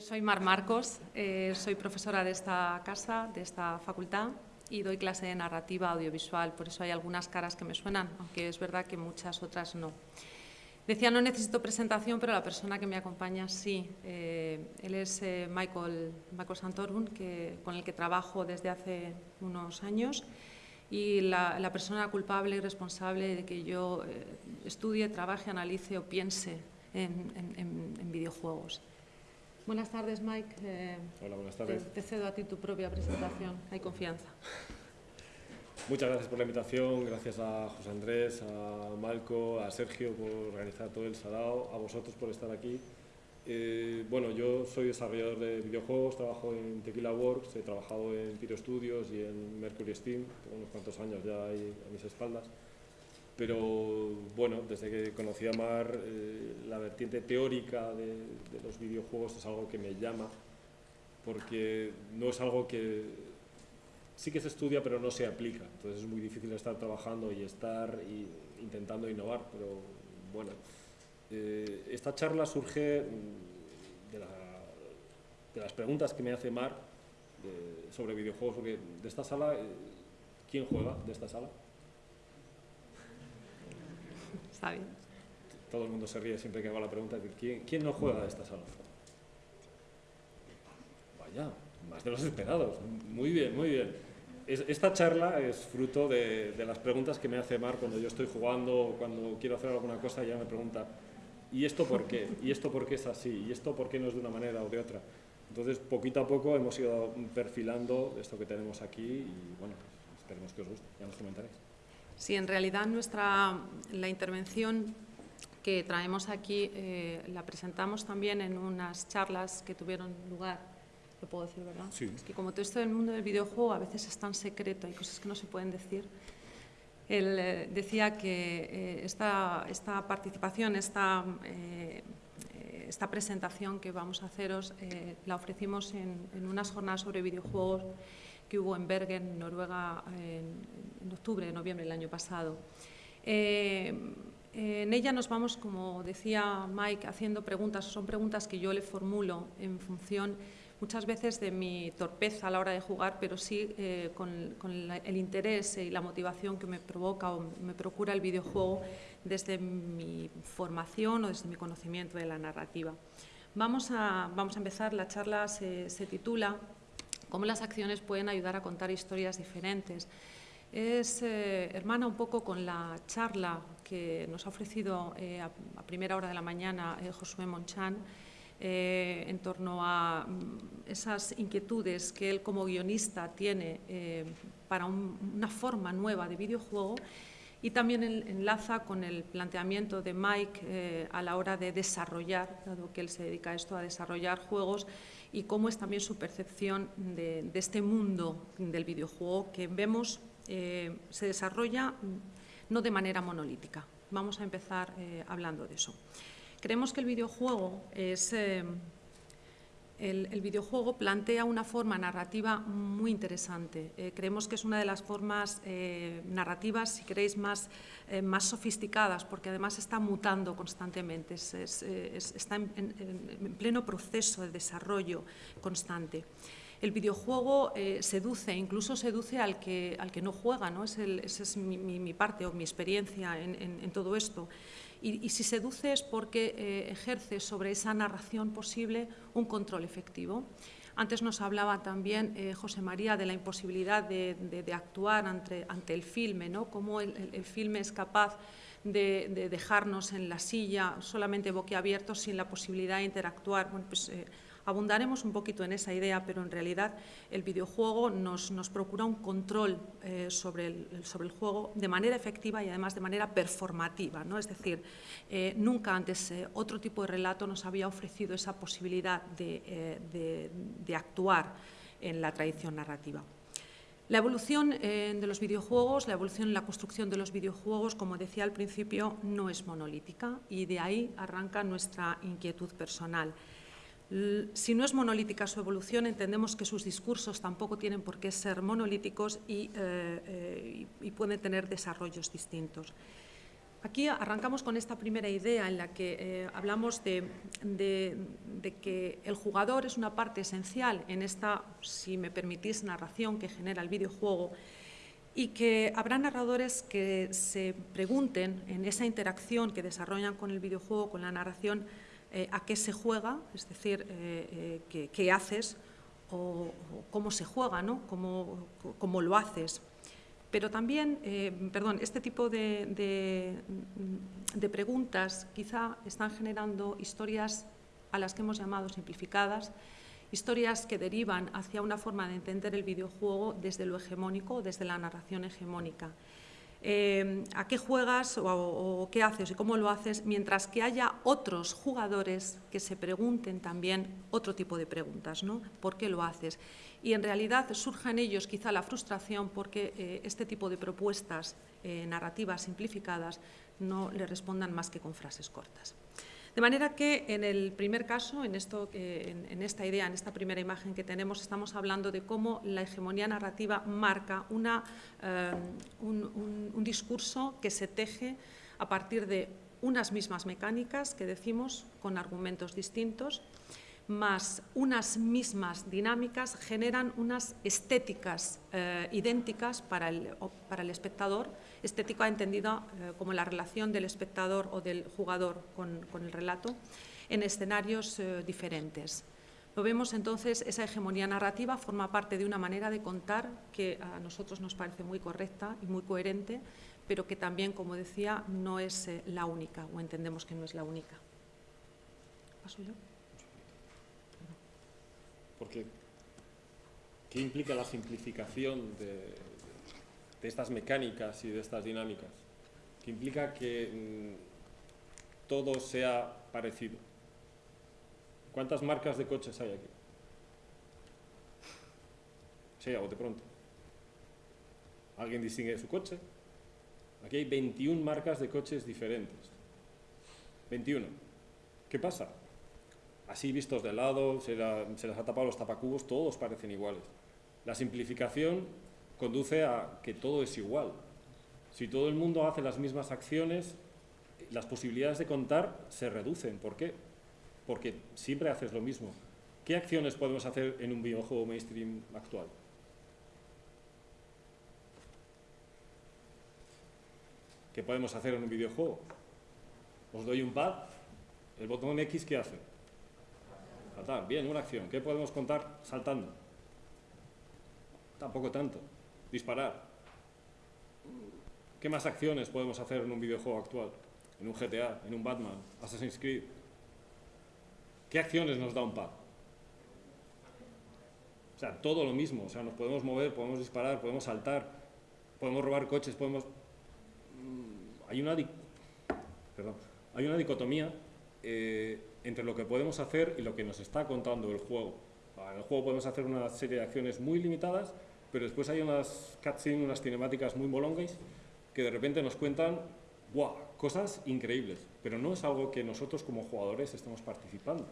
Soy Mar Marcos, eh, soy profesora de esta casa, de esta facultad y doy clase de narrativa audiovisual, por eso hay algunas caras que me suenan, aunque es verdad que muchas otras no. Decía, no necesito presentación, pero la persona que me acompaña sí. Eh, él es eh, Michael, Michael Santorum, que, con el que trabajo desde hace unos años y la, persona culpable y responsable de que yo estudie, trabaje, analice o piense en videojuegos. Buenas tardes, Mike. Eh, Hola, buenas tardes. Te, cedo a ti tu propia presentación. Hay confianza. Muchas gracias por la invitación, gracias a José Andrés, a Malco, a Sergio por organizar todo el salado, a vosotros por estar aquí. Eh, bueno, yo soy desarrollador de videojuegos, trabajo en Tequila Works, he trabajado en Pyro Studios y en Mercury Steam, tengo unos cuantos años ya ahí a mis espaldas pero bueno, desde que conocí a Mar, eh, la vertiente teórica de, los videojuegos es algo que me llama, porque no es algo que sí que se estudia, pero no se aplica. Entonces es muy difícil estar trabajando y estar intentando innovar, pero bueno. Eh, esta charla surge de, las preguntas que me hace Mar sobre videojuegos, porque de esta sala, eh, ¿quién juega de esta sala? Todo el mundo se ríe siempre que hago la pregunta. ¿Quién, quién no juega de esta sala? Vaya, más de los esperados. Muy bien, muy bien. esta charla es fruto de, las preguntas que me hace Mar cuando yo estoy jugando o cuando quiero hacer alguna cosa y ella me pregunta ¿y esto por qué? ¿y esto por qué es así? ¿y esto por qué no es de una manera o de otra? Entonces, poquito a poco hemos ido perfilando esto que tenemos aquí y bueno, esperemos que os guste, ya nos comentaréis. Sí, en realidad nuestra, la intervención que traemos aquí eh, la presentamos también en unas charlas que tuvieron lugar, lo puedo decir, ¿verdad? Sí. Es que como todo esto del mundo del videojuego a veces es tan secreto, hay cosas que no se pueden decir. Él eh, decía que eh, esta, esta, participación, esta, esta presentación que vamos a haceros, la ofrecimos en, en unas jornadas sobre videojuegos que hubo en Bergen, Noruega, en, octubre, noviembre del año pasado. Eh, en ella nos vamos, como decía Mike, haciendo preguntas, son preguntas que yo le formulo en función muchas veces de mi torpeza a la hora de jugar, pero sí eh, con, el interés y la motivación que me provoca o me procura el videojuego desde mi formación o desde mi conocimiento de la narrativa. Vamos a, vamos a empezar, la charla se, se titula cómo las acciones pueden ayudar a contar historias diferentes. Es eh, hermana un poco con la charla que nos ha ofrecido eh, a, primera hora de la mañana eh, Josué Monchan en torno a mm, esas inquietudes que él como guionista tiene para una forma nueva de videojuego y también enlaza con el planteamiento de Mike a la hora de desarrollar, dado que él se dedica a esto, a desarrollar juegos y cómo es también su percepción de, este mundo del videojuego que vemos eh, se desarrolla no de manera monolítica. Vamos a empezar eh, hablando de eso. Creemos que el videojuego es... El, videojuego plantea una forma narrativa muy interesante. Eh, creemos que es una de las formas eh, narrativas, si queréis, más, eh, más sofisticadas, porque además está mutando constantemente, está en, pleno proceso de desarrollo constante. El videojuego seduce, incluso seduce al que, al que no juega, ¿no? esa es mi, parte o mi experiencia en todo esto y, si seduce es porque eh, ejerce sobre esa narración posible un control efectivo. Antes nos hablaba también eh, José María de la imposibilidad de, actuar ante, ante, el filme, ¿no? cómo el, filme es capaz de, dejarnos en la silla solamente boquiabiertos sin la posibilidad de interactuar. Bueno, pues, eh, Abundaremos un poquito en esa idea, pero en realidad el videojuego nos, procura un control eh, sobre, el, sobre, el, juego de manera efectiva y además de manera performativa. ¿no? Es decir, eh, nunca antes eh, otro tipo de relato nos había ofrecido esa posibilidad de, de actuar en la tradición narrativa. La evolución de los videojuegos, la evolución en la construcción de los videojuegos, como decía al principio, no es monolítica y de ahí arranca nuestra inquietud personal. Si no es monolítica su evolución, entendemos que sus discursos tampoco tienen por qué ser monolíticos y, eh, eh, pueden tener desarrollos distintos. aquí arrancamos con esta primera idea en la que eh, hablamos de, que el jugador es una parte esencial en esta, si me permitís, narración que genera el videojuego y que habrá narradores que se pregunten en esa interacción que desarrollan con el videojuego, con la narración, eh, a qué se juega, es decir, eh, qué, haces o, cómo se juega, ¿no? cómo lo haces. Pero también, eh, perdón, este tipo de, preguntas quizá están generando historias a las que hemos llamado simplificadas, historias que derivan hacia una forma de entender el videojuego desde lo hegemónico, desde la narración hegemónica. Eh, a qué juegas o, qué haces y cómo lo haces, mientras que haya otros jugadores que se pregunten también otro tipo de preguntas, ¿no? ¿Por qué lo haces? y en realidad surja en ellos quizá la frustración porque eh, este tipo de propuestas eh, narrativas simplificadas no le respondan más que con frases cortas. De manera que en el primer caso, en, esto, en, esta idea, en esta primera imagen que tenemos, estamos hablando de cómo la hegemonía narrativa marca eh, un discurso que se teje a partir de unas mismas mecánicas que decimos con argumentos distintos más unas mismas dinámicas generan unas estéticas eh, idénticas para el, para el, espectador, estética entendida eh, como la relación del espectador o del jugador con, el relato, en escenarios eh, diferentes. Lo vemos entonces, esa hegemonía narrativa forma parte de una manera de contar que a nosotros nos parece muy correcta y muy coherente, pero que también, como decía, no es la única, o entendemos que no es la única. ¿Paso yo? Porque, ¿qué implica la simplificación de, estas mecánicas y de estas dinámicas? ¿Qué implica que mm, todo sea parecido? ¿Cuántas marcas de coches hay aquí? Sí, o de pronto. ¿Alguien distingue su coche? Aquí hay 21 marcas de coches diferentes. 21. ¿Qué pasa? Así vistos de lado, se, les ha tapado los tapacubos, todos parecen iguales. La simplificación conduce a que todo es igual. Si todo el mundo hace las mismas acciones, las posibilidades de contar se reducen. ¿Por qué? Porque siempre haces lo mismo. ¿Qué acciones podemos hacer en un videojuego mainstream actual? ¿Qué podemos hacer en un videojuego? Os doy un pad, el botón X, ¿qué hace? Bien, una acción. ¿Qué podemos contar saltando? Tampoco tanto. Disparar. ¿Qué más acciones podemos hacer en un videojuego actual? En un GTA, en un Batman, Assassin's Creed. ¿Qué acciones nos da un pad? O sea, todo lo mismo. O sea, nos podemos mover, podemos disparar, podemos saltar, podemos robar coches, podemos... Mm, hay una, Perdón. Hay una dicotomía eh, entre lo que podemos hacer y lo que nos está contando el juego. En el juego podemos hacer una serie de acciones muy limitadas, pero después hay unas cutscenes, unas cinemáticas muy molongues que de repente nos cuentan wow, cosas increíbles, pero no es algo que nosotros como jugadores estemos participando.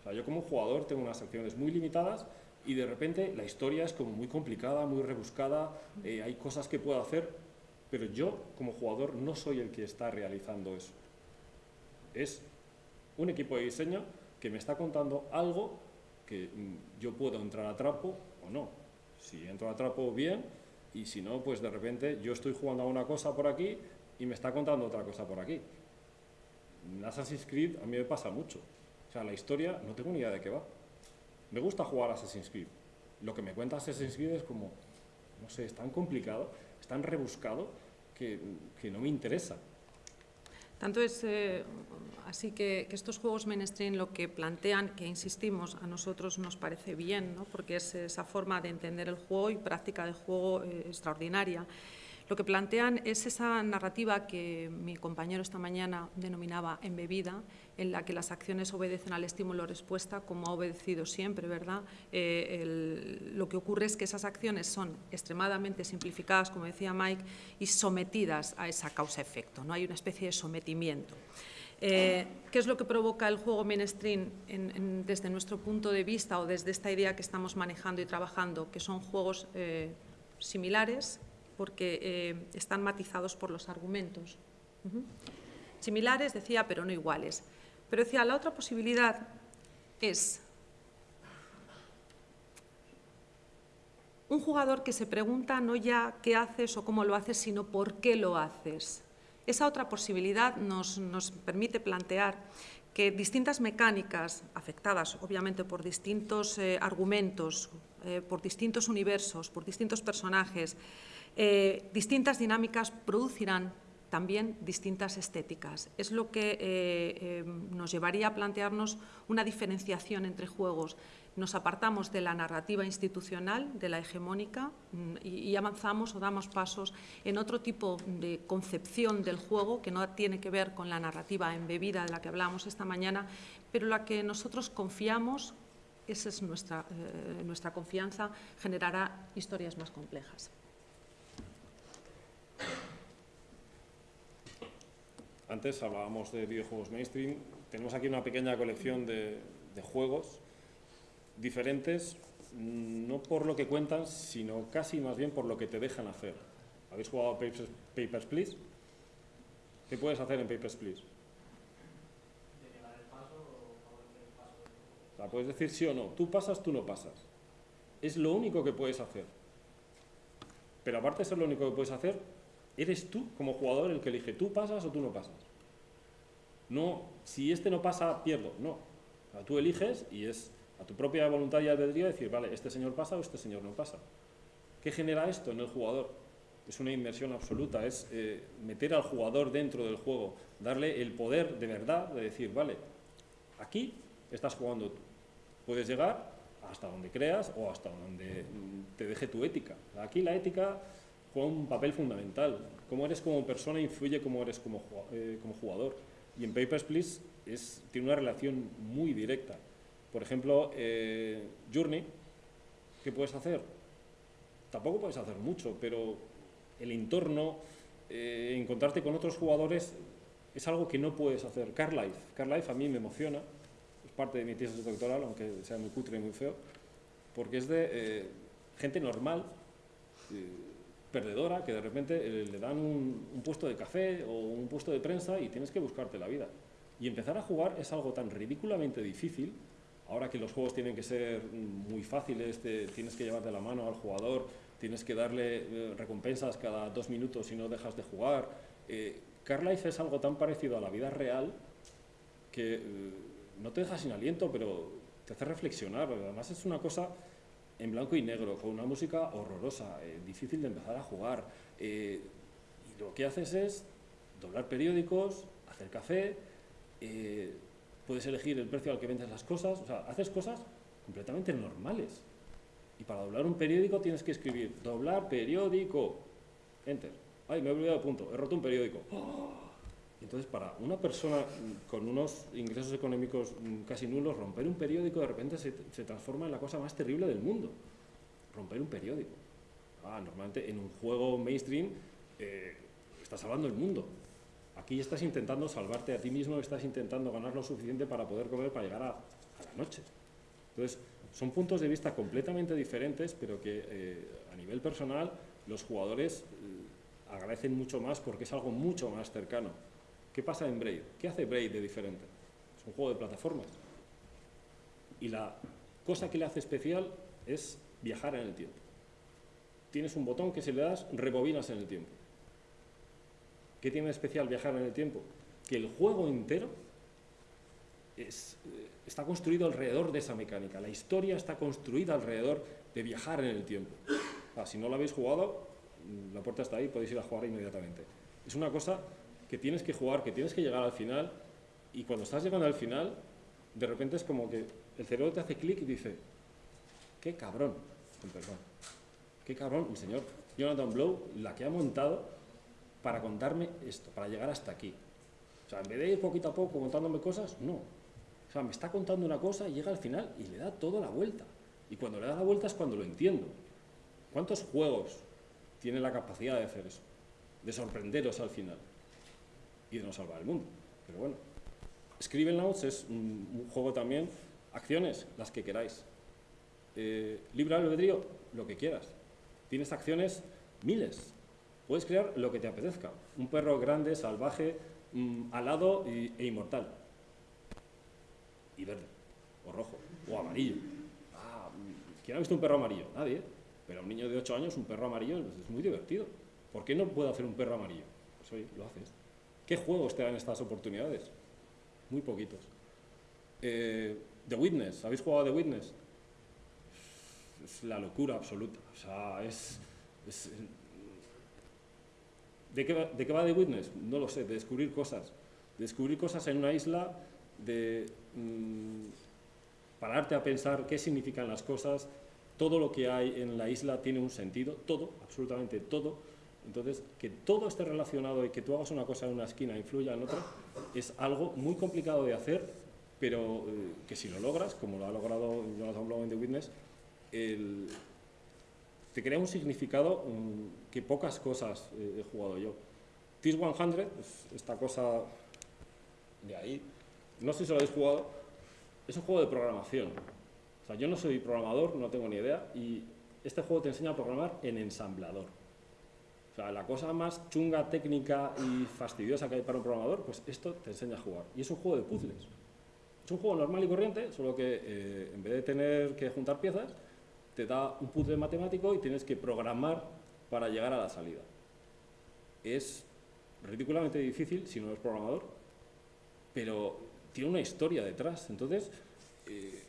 O sea, yo como jugador tengo unas acciones muy limitadas y de repente la historia es como muy complicada, muy rebuscada, eh, hay cosas que puedo hacer, pero yo como jugador no soy el que está realizando eso. Es un equipo de diseño que me está contando algo que mm, yo puedo entrar a trapo o no. Si entro a trapo, bien, y si no, pues de repente yo estoy jugando a una cosa por aquí y me está contando otra cosa por aquí. En Assassin's Creed a mí me pasa mucho. O sea, la historia no tengo ni idea de qué va. Me gusta jugar Assassin's Creed. Lo que me cuenta Assassin's Creed es como, no sé, es tan complicado, es tan rebuscado que, que no me interesa. Tanto es eh, así que, estos juegos mainstream lo que plantean, que insistimos, a nosotros nos parece bien, porque es esa forma de entender el juego y práctica de juego eh, extraordinaria. Lo que plantean es esa narrativa que mi compañero esta mañana denominaba embebida, en la que las acciones obedecen al estímulo-respuesta, como ha obedecido siempre, ¿verdad? Eh, lo que ocurre es que esas acciones son extremadamente simplificadas, como decía Mike, y sometidas a esa causa-efecto, ¿no? Hay una especie de sometimiento. Eh, ¿Qué es lo que provoca el juego mainstream desde nuestro punto de vista o desde esta idea que estamos manejando y trabajando? Que son juegos eh, similares, porque eh, están matizados por los argumentos. Similares, decía, pero no iguales. Pero decía, la otra posibilidad es un jugador que se pregunta no ya qué haces o cómo lo haces, sino por qué lo haces. Esa otra posibilidad nos, permite plantear que distintas mecánicas, afectadas obviamente por distintos eh, argumentos, eh, por distintos universos, por distintos personajes, eh, distintas dinámicas producirán también distintas estéticas. Es lo que eh, eh, nos llevaría a plantearnos una diferenciación entre juegos. Nos apartamos de la narrativa institucional, de la hegemónica, mm, y, avanzamos o damos pasos en otro tipo de concepción del juego que no tiene que ver con la narrativa embebida de la que hablamos esta mañana, pero la que nosotros confiamos, esa es nuestra, nuestra confianza, generará historias más complejas. Antes hablábamos de videojuegos mainstream. Tenemos aquí una pequeña colección de, juegos diferentes, mm, no por lo que cuentan, sino casi más bien por lo que te dejan hacer. ¿Habéis jugado Papers, Papers, Please? ¿Qué puedes hacer en Papers, Please? O sea, puedes decir sí o no. Tú pasas, tú no pasas. Es lo único que puedes hacer. Pero aparte de ser lo único que puedes hacer, Eres tú, como jugador, el que elige, tú pasas o tú no pasas. No, si este no pasa, pierdo. No. tú eliges y es a tu propia voluntad y albedrío decir, vale, este señor pasa o este señor no pasa. ¿Qué genera esto en el jugador? Es una inmersión absoluta, es eh, meter al jugador dentro del juego, darle el poder de verdad de decir, vale, aquí estás jugando tú. Puedes llegar hasta donde creas o hasta donde te deje tu ética. Aquí la ética juega un papel fundamental. Cómo eres como persona influye cómo eres como, eh, como jugador. Y en Papers, Please es, tiene una relación muy directa. Por ejemplo, eh, Journey, ¿qué puedes hacer? Tampoco puedes hacer mucho, pero el entorno, eh, encontrarte con otros jugadores es algo que no puedes hacer. Car Life, Car Life a mí me emociona, es parte de mi tesis doctoral, aunque sea muy cutre y muy feo, porque es de gente normal, perdedora que de repente eh, le dan un, puesto de café o un puesto de prensa y tienes que buscarte la vida. Y empezar a jugar es algo tan ridículamente difícil, ahora que los juegos tienen que ser muy fáciles, tienes que llevar de la mano al jugador, tienes que darle eh, recompensas cada dos minutos si no dejas de jugar. Eh, Carlife es algo tan parecido a la vida real que eh, no te deja sin aliento, pero te hace reflexionar. Además es una cosa en blanco y negro, con una música horrorosa, eh, difícil de empezar a jugar. Eh, y lo que haces es doblar periódicos, hacer café, eh, puedes elegir el precio al que vendes las cosas, o sea, haces cosas completamente normales. Y para doblar un periódico tienes que escribir doblar periódico, enter. Ay, me he olvidado punto, he roto un periódico. ¡Oh! Entonces, para una persona con unos ingresos económicos casi nulos, romper un periódico de repente se, transforma en la cosa más terrible del mundo. Romper un periódico. Ah, normalmente en un juego mainstream eh, estás salvando el mundo. Aquí estás intentando salvarte a ti mismo, estás intentando ganar lo suficiente para poder comer para llegar a, la noche. Entonces, son puntos de vista completamente diferentes, pero que eh, a nivel personal los jugadores eh, agradecen mucho más porque es algo mucho más cercano. ¿Qué pasa en Braid? ¿Qué hace Braid de diferente? Es un juego de plataformas. Y la cosa que le hace especial es viajar en el tiempo. Tienes un botón que si le das, rebobinas en el tiempo. ¿Qué tiene de especial viajar en el tiempo? Que el juego entero eh, está construido alrededor de esa mecánica. La historia está construida alrededor de viajar en el tiempo. Si no lo habéis jugado, la puerta está ahí, podéis ir a jugar inmediatamente. Es una cosa que tienes que jugar, que tienes que llegar al final, y cuando estás llegando al final, de repente es como que el cerebro te hace clic y dice, qué cabrón, perdón, qué cabrón el señor Jonathan Blow, la que ha montado para contarme esto, para llegar hasta aquí. O sea, en vez de ir poquito a poco contándome cosas, no. O sea, me está contando una cosa y llega al final y le da toda la vuelta. Y cuando le da la vuelta es cuando lo entiendo. ¿Cuántos juegos tienen la capacidad de hacer eso? De sorprenderos al final y de no salvar el mundo. Pero bueno, Notes es un, juego también, acciones, las que queráis. Eh, libre albedrío, lo que quieras. Tienes acciones, miles. puedes crear lo que te apetezca. Un perro grande, salvaje, mm, alado e inmortal. Y verde, o rojo, o amarillo. Ah, ¿Quién ha visto un perro amarillo? Nadie. Pero a un niño de 8 años, un perro amarillo es muy divertido. ¿Por qué no puedo hacer un perro amarillo? Pues oye, lo haces. ¿Qué juegos te dan estas oportunidades? Muy poquitos. Eh, The Witness, ¿habéis jugado The Witness? Es la locura absoluta. O sea, es... ¿De, qué va, ¿De qué va The Witness? No lo sé, de descubrir cosas. descubrir cosas en una isla, de mm, pararte a pensar qué significan las cosas, todo lo que hay en la isla tiene un sentido, todo, absolutamente todo, entonces, que todo esté relacionado y que tú hagas una cosa en una esquina e influya en otra, es algo muy complicado de hacer, pero eh, que si lo logras, como lo ha logrado Jonathan Blow en The Witness, te crea un significado mm, que pocas cosas eh, he jugado yo. TIS 100, esta cosa de ahí, no sé si lo habéis jugado, es un juego de programación. O sea, yo no soy programador, no tengo ni idea, y este juego te enseña a programar en ensamblador la cosa más chunga, técnica y fastidiosa que hay para un programador, pues esto te enseña a jugar. Y es un juego de puzzles. Es un juego normal y corriente, solo que eh, en vez de tener que juntar piezas, te da un puzzle matemático y tienes que programar para llegar a la salida. Es ridículamente difícil si no eres programador, pero tiene una historia detrás. Entonces, eh,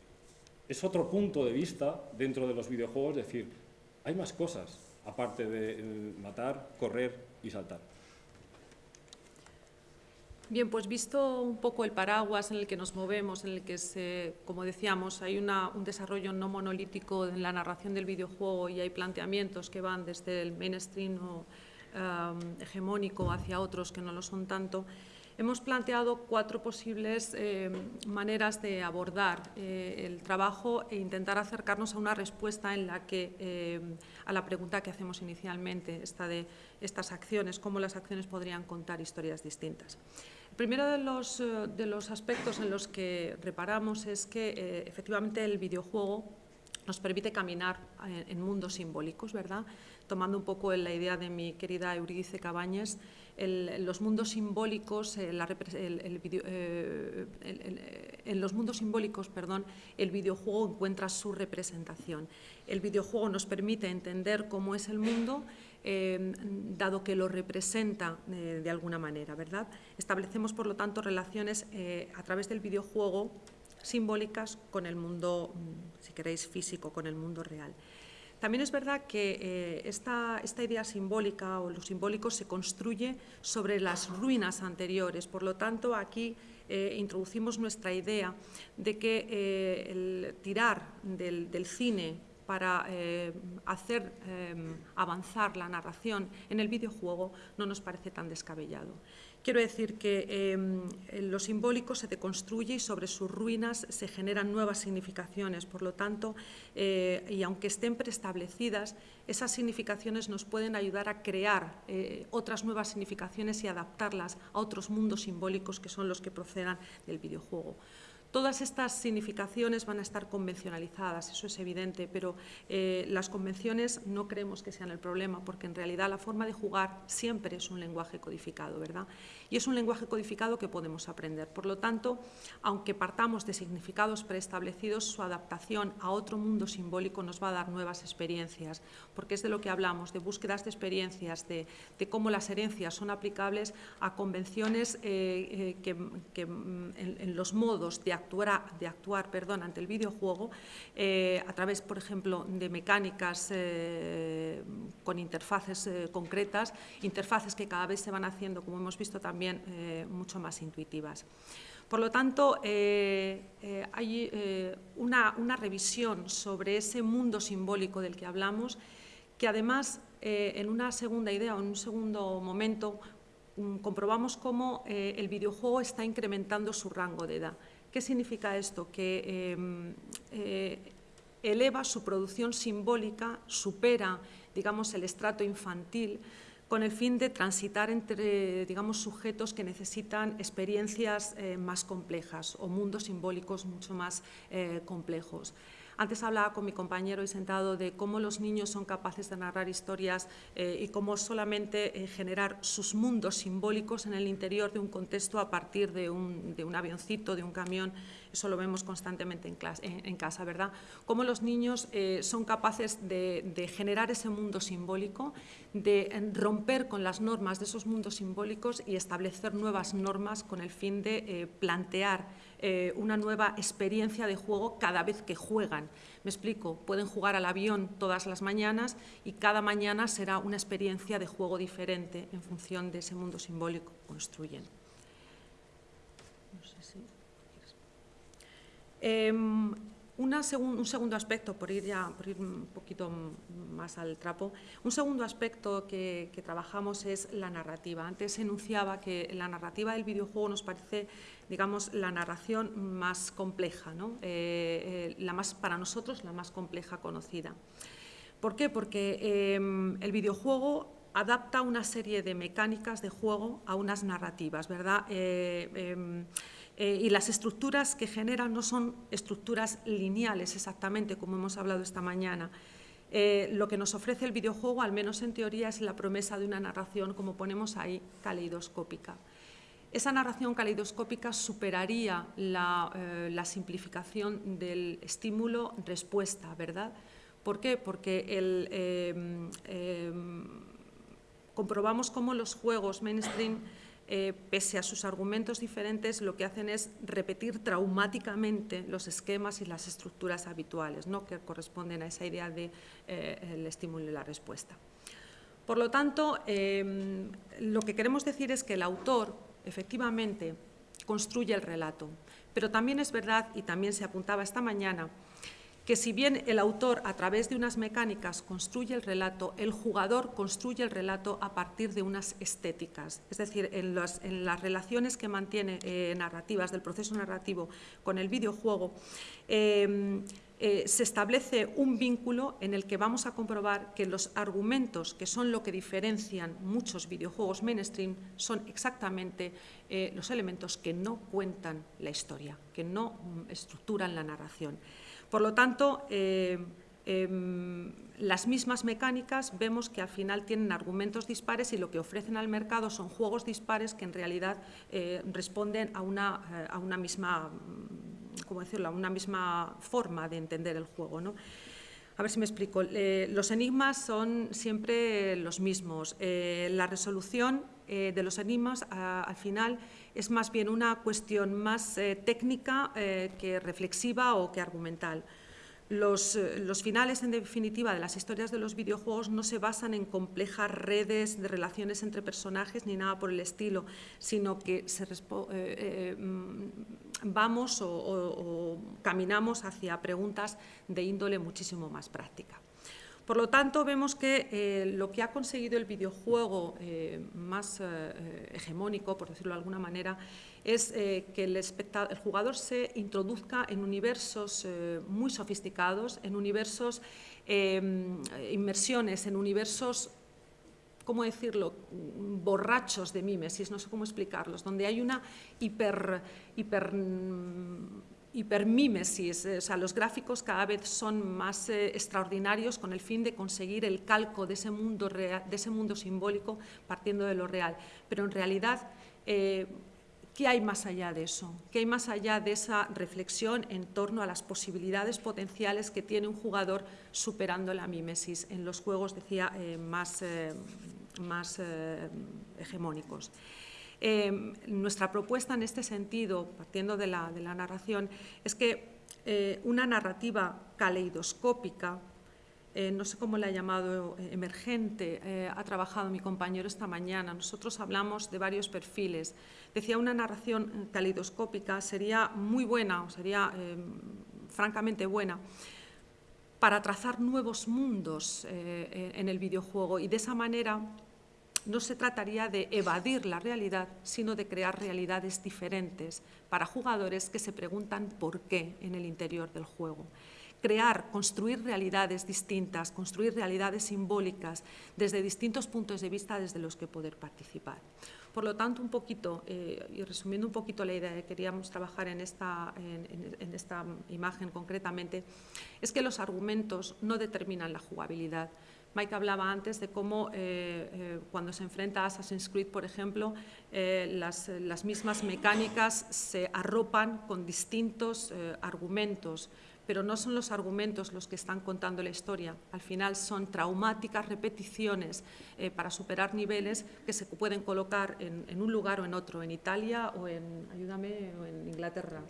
es otro punto de vista dentro de los videojuegos, decir, hay más cosas, aparte de matar, correr y saltar. Bien, pues visto un poco el paraguas en el que nos movemos, en el que, se, como decíamos, hay un desarrollo no monolítico en la narración del videojuego y hay planteamientos que van desde el mainstream o um, hegemónico hacia otros que no lo son tanto, Hemos planteado cuatro posibles eh, maneras de abordar eh, el trabajo e intentar acercarnos a una respuesta en la que, eh, a la pregunta que hacemos inicialmente, esta de estas acciones, cómo las acciones podrían contar historias distintas. El primero de los, de los aspectos en los que reparamos es que efectivamente el videojuego nos permite caminar en, mundos simbólicos, ¿verdad? Tomando un poco la idea de mi querida Euridice Cabañes, los mundos simbólicos, eh, eh, en los mundos simbólicos, perdón, el videojuego encuentra su representación. El videojuego nos permite entender cómo es el mundo, eh, dado que lo representa de alguna manera, ¿verdad? Establecemos, por lo tanto, relaciones a través del videojuego simbólicas con el mundo, mm, si queréis, físico, con el mundo real. También es verdad que eh, esta, idea simbólica o lo simbólico se construye sobre las ruinas anteriores, por lo tanto aquí eh, introducimos nuestra idea de que eh, el tirar del, del cine para hacer avanzar la narración en el videojuego no nos parece tan descabellado. Quiero decir que em, lo simbólico se deconstruye y sobre sus ruinas se generan nuevas significaciones. Por lo tanto, eh, y aunque estén preestablecidas, esas significaciones nos pueden ayudar a crear eh, otras nuevas significaciones y adaptarlas a otros mundos simbólicos que son los que procedan del videojuego. Todas estas significaciones van a estar convencionalizadas, eso es evidente, pero eh, las convenciones no creemos que sean el problema, porque en realidad la forma de jugar siempre es un lenguaje codificado, ¿verdad? Y es un lenguaje codificado que podemos aprender. Por lo tanto, aunque partamos de significados preestablecidos, su adaptación a otro mundo simbólico nos va a dar nuevas experiencias, porque es de lo que hablamos, de búsquedas de experiencias, de, cómo las herencias son aplicables a convenciones eh, eh, que, mm, en los modos de de actuar perdón, ante el videojuego eh, a través, por ejemplo, de mecánicas eh, con interfaces eh, concretas, interfaces que cada vez se van haciendo, como hemos visto también, mucho más intuitivas. Por lo tanto, hay una, una, revisión sobre ese mundo simbólico del que hablamos, que además, en una segunda idea o en un segundo momento, mm, comprobamos cómo el videojuego está incrementando su rango de edad. ¿Qué significa esto? Que em, eh, eleva su producción simbólica, supera digamos, el estrato infantil, con el fin de transitar entre digamos, sujetos que necesitan experiencias eh, más complejas o mundos simbólicos mucho más eh, complejos. Antes hablaba con mi compañero y sentado de cómo los niños son capaces de narrar historias eh, y cómo solamente eh, generar sus mundos simbólicos en el interior de un contexto a partir de un, avioncito, de un camión, eso lo vemos constantemente en, casa, ¿verdad? Cómo los niños eh, son capaces de, generar ese mundo simbólico, de romper con las normas de esos mundos simbólicos y establecer nuevas normas con el fin de plantear eh, una nueva experiencia de juego cada vez que juegan. Me explico, pueden jugar al avión todas las mañanas y cada mañana será una experiencia de juego diferente en función de ese mundo simbólico que construyen. No sé si... Em, un segundo aspecto, por ir, ya, por ir un poquito más al trapo, un segundo aspecto que, trabajamos es la narrativa. Antes enunciaba que la narrativa del videojuego nos parece, digamos, la narración más compleja, ¿no? Eh, eh, la más, para nosotros la más compleja conocida. ¿Por qué? Porque em, el videojuego adapta una serie de mecánicas de juego a unas narrativas, ¿verdad? Eh, em, y las estructuras que generan no son estructuras lineales exactamente, como hemos hablado esta mañana. Eh, lo que nos ofrece el videojuego, al menos en teoría, es la promesa de una narración, como ponemos ahí, caleidoscópica. Esa narración caleidoscópica superaría la, eh, simplificación del estímulo-respuesta, ¿verdad? ¿Por qué? Porque comprobamos cómo los juegos mainstream eh, pese a sus argumentos diferentes, lo que hacen es repetir traumáticamente los esquemas y las estructuras habituales ¿no? que corresponden a esa idea del de, eh, estímulo y la respuesta. Por lo tanto, em, lo que queremos decir es que el autor, efectivamente, construye el relato, pero también es verdad, y también se apuntaba esta mañana, que si bien el autor a través de unas mecánicas construye el relato, el jugador construye el relato a partir de unas estéticas, es decir, en, las relaciones que mantiene eh, narrativas del proceso narrativo con el videojuego, em, eh, se establece un vínculo en el que vamos a comprobar que los argumentos, que son lo que diferencian muchos videojuegos mainstream, son exactamente eh, los elementos que no cuentan la historia, que no mm, estructuran la narración. Por lo tanto, eh, em, las mismas mecánicas vemos que al final tienen argumentos dispares y lo que ofrecen al mercado son juegos dispares que en realidad eh, responden a una, eh, a una misma, mm, ¿cómo decirlo?, a una misma forma de entender el juego. ¿no? A ver si me explico. los enigmas son siempre los mismos. la resolución de los enigmas al final es más bien una cuestión más eh, técnica eh, que reflexiva o que argumental. Los, eh, los, finales, en definitiva, de las historias de los videojuegos no se basan en complejas redes de relaciones entre personajes ni nada por el estilo, sino que mm, vamos o caminamos hacia preguntas de índole muchísimo más práctica. Por lo tanto, vemos que eh, lo que ha conseguido el videojuego eh, más eh, hegemónico, por decirlo de alguna manera, es que el, jugador se introduzca en universos muy sofisticados, en universos, inmersiones, en universos ¿cómo decirlo?, borrachos de mímesis, no sé cómo explicarlos, donde hay una hiper hipermímesis, eh, o sea, los gráficos cada vez son más eh, extraordinarios con el fin de conseguir el calco de ese mundo, de ese mundo simbólico partiendo de lo real. Pero en realidad, eh, ¿qué hay más allá de eso? ¿Qué hay más allá de esa reflexión en torno a las posibilidades potenciales que tiene un jugador superando la mímesis en los juegos, decía, más, más hegemónicos? Em, nuestra propuesta en este sentido, partiendo de la, narración, es que eh, una narrativa caleidoscópica, eh, no sé cómo la ha llamado eh, emergente, ha trabajado mi compañero esta mañana. Nosotros hablamos de varios perfiles. Decía, una narración caleidoscópica sería muy buena, o sería em, francamente buena, para trazar nuevos mundos en el videojuego y de esa manera no se trataría de evadir la realidad, sino de crear realidades diferentes para jugadores que se preguntan por qué en el interior del juego. crear, construir realidades distintas, construir realidades simbólicas desde distintos puntos de vista desde los que poder participar. Por lo tanto, un poquito, eh, y resumiendo un poquito la idea que queríamos trabajar en esta, en esta imagen concretamente, es que los argumentos no determinan la jugabilidad, Mike hablaba antes de cómo eh, eh, cuando se enfrenta a Assassin's Creed, por ejemplo, eh, las, mismas mecánicas se arropan con distintos argumentos, pero no son los argumentos los que están contando la historia. Al final son traumáticas repeticiones para superar niveles que se pueden colocar en, un lugar o en otro, en Italia o en, ayúdame, o en Inglaterra.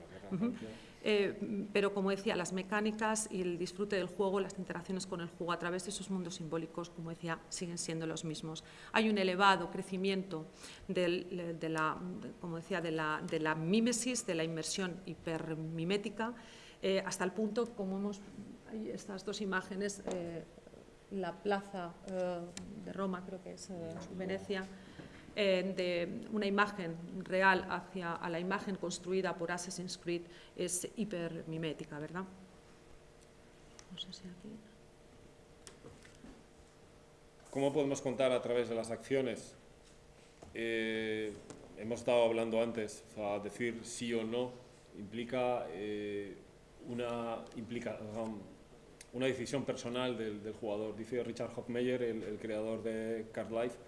Eh, pero como decía, las mecánicas y el disfrute del juego, las interacciones con el juego a través de esos mundos simbólicos, como decía, siguen siendo los mismos. Hay un elevado crecimiento de, la, como decía, de, la, de mímesis, de la inmersión hipermimética, eh, hasta el punto, como hemos, hay estas dos imágenes, eh, la plaza de Roma, creo que es Venecia, eh, de una imagen real hacia a la imagen construida por Assassin's Creed es hipermimética, ¿verdad? No sé si aquí... ¿Cómo podemos contar a través de las acciones? Eh, hemos estado hablando antes, o decir sí o no implica, eh, una, implica una decisión personal del, jugador. Dice Richard Hoffmeyer, el, el creador de Card Life,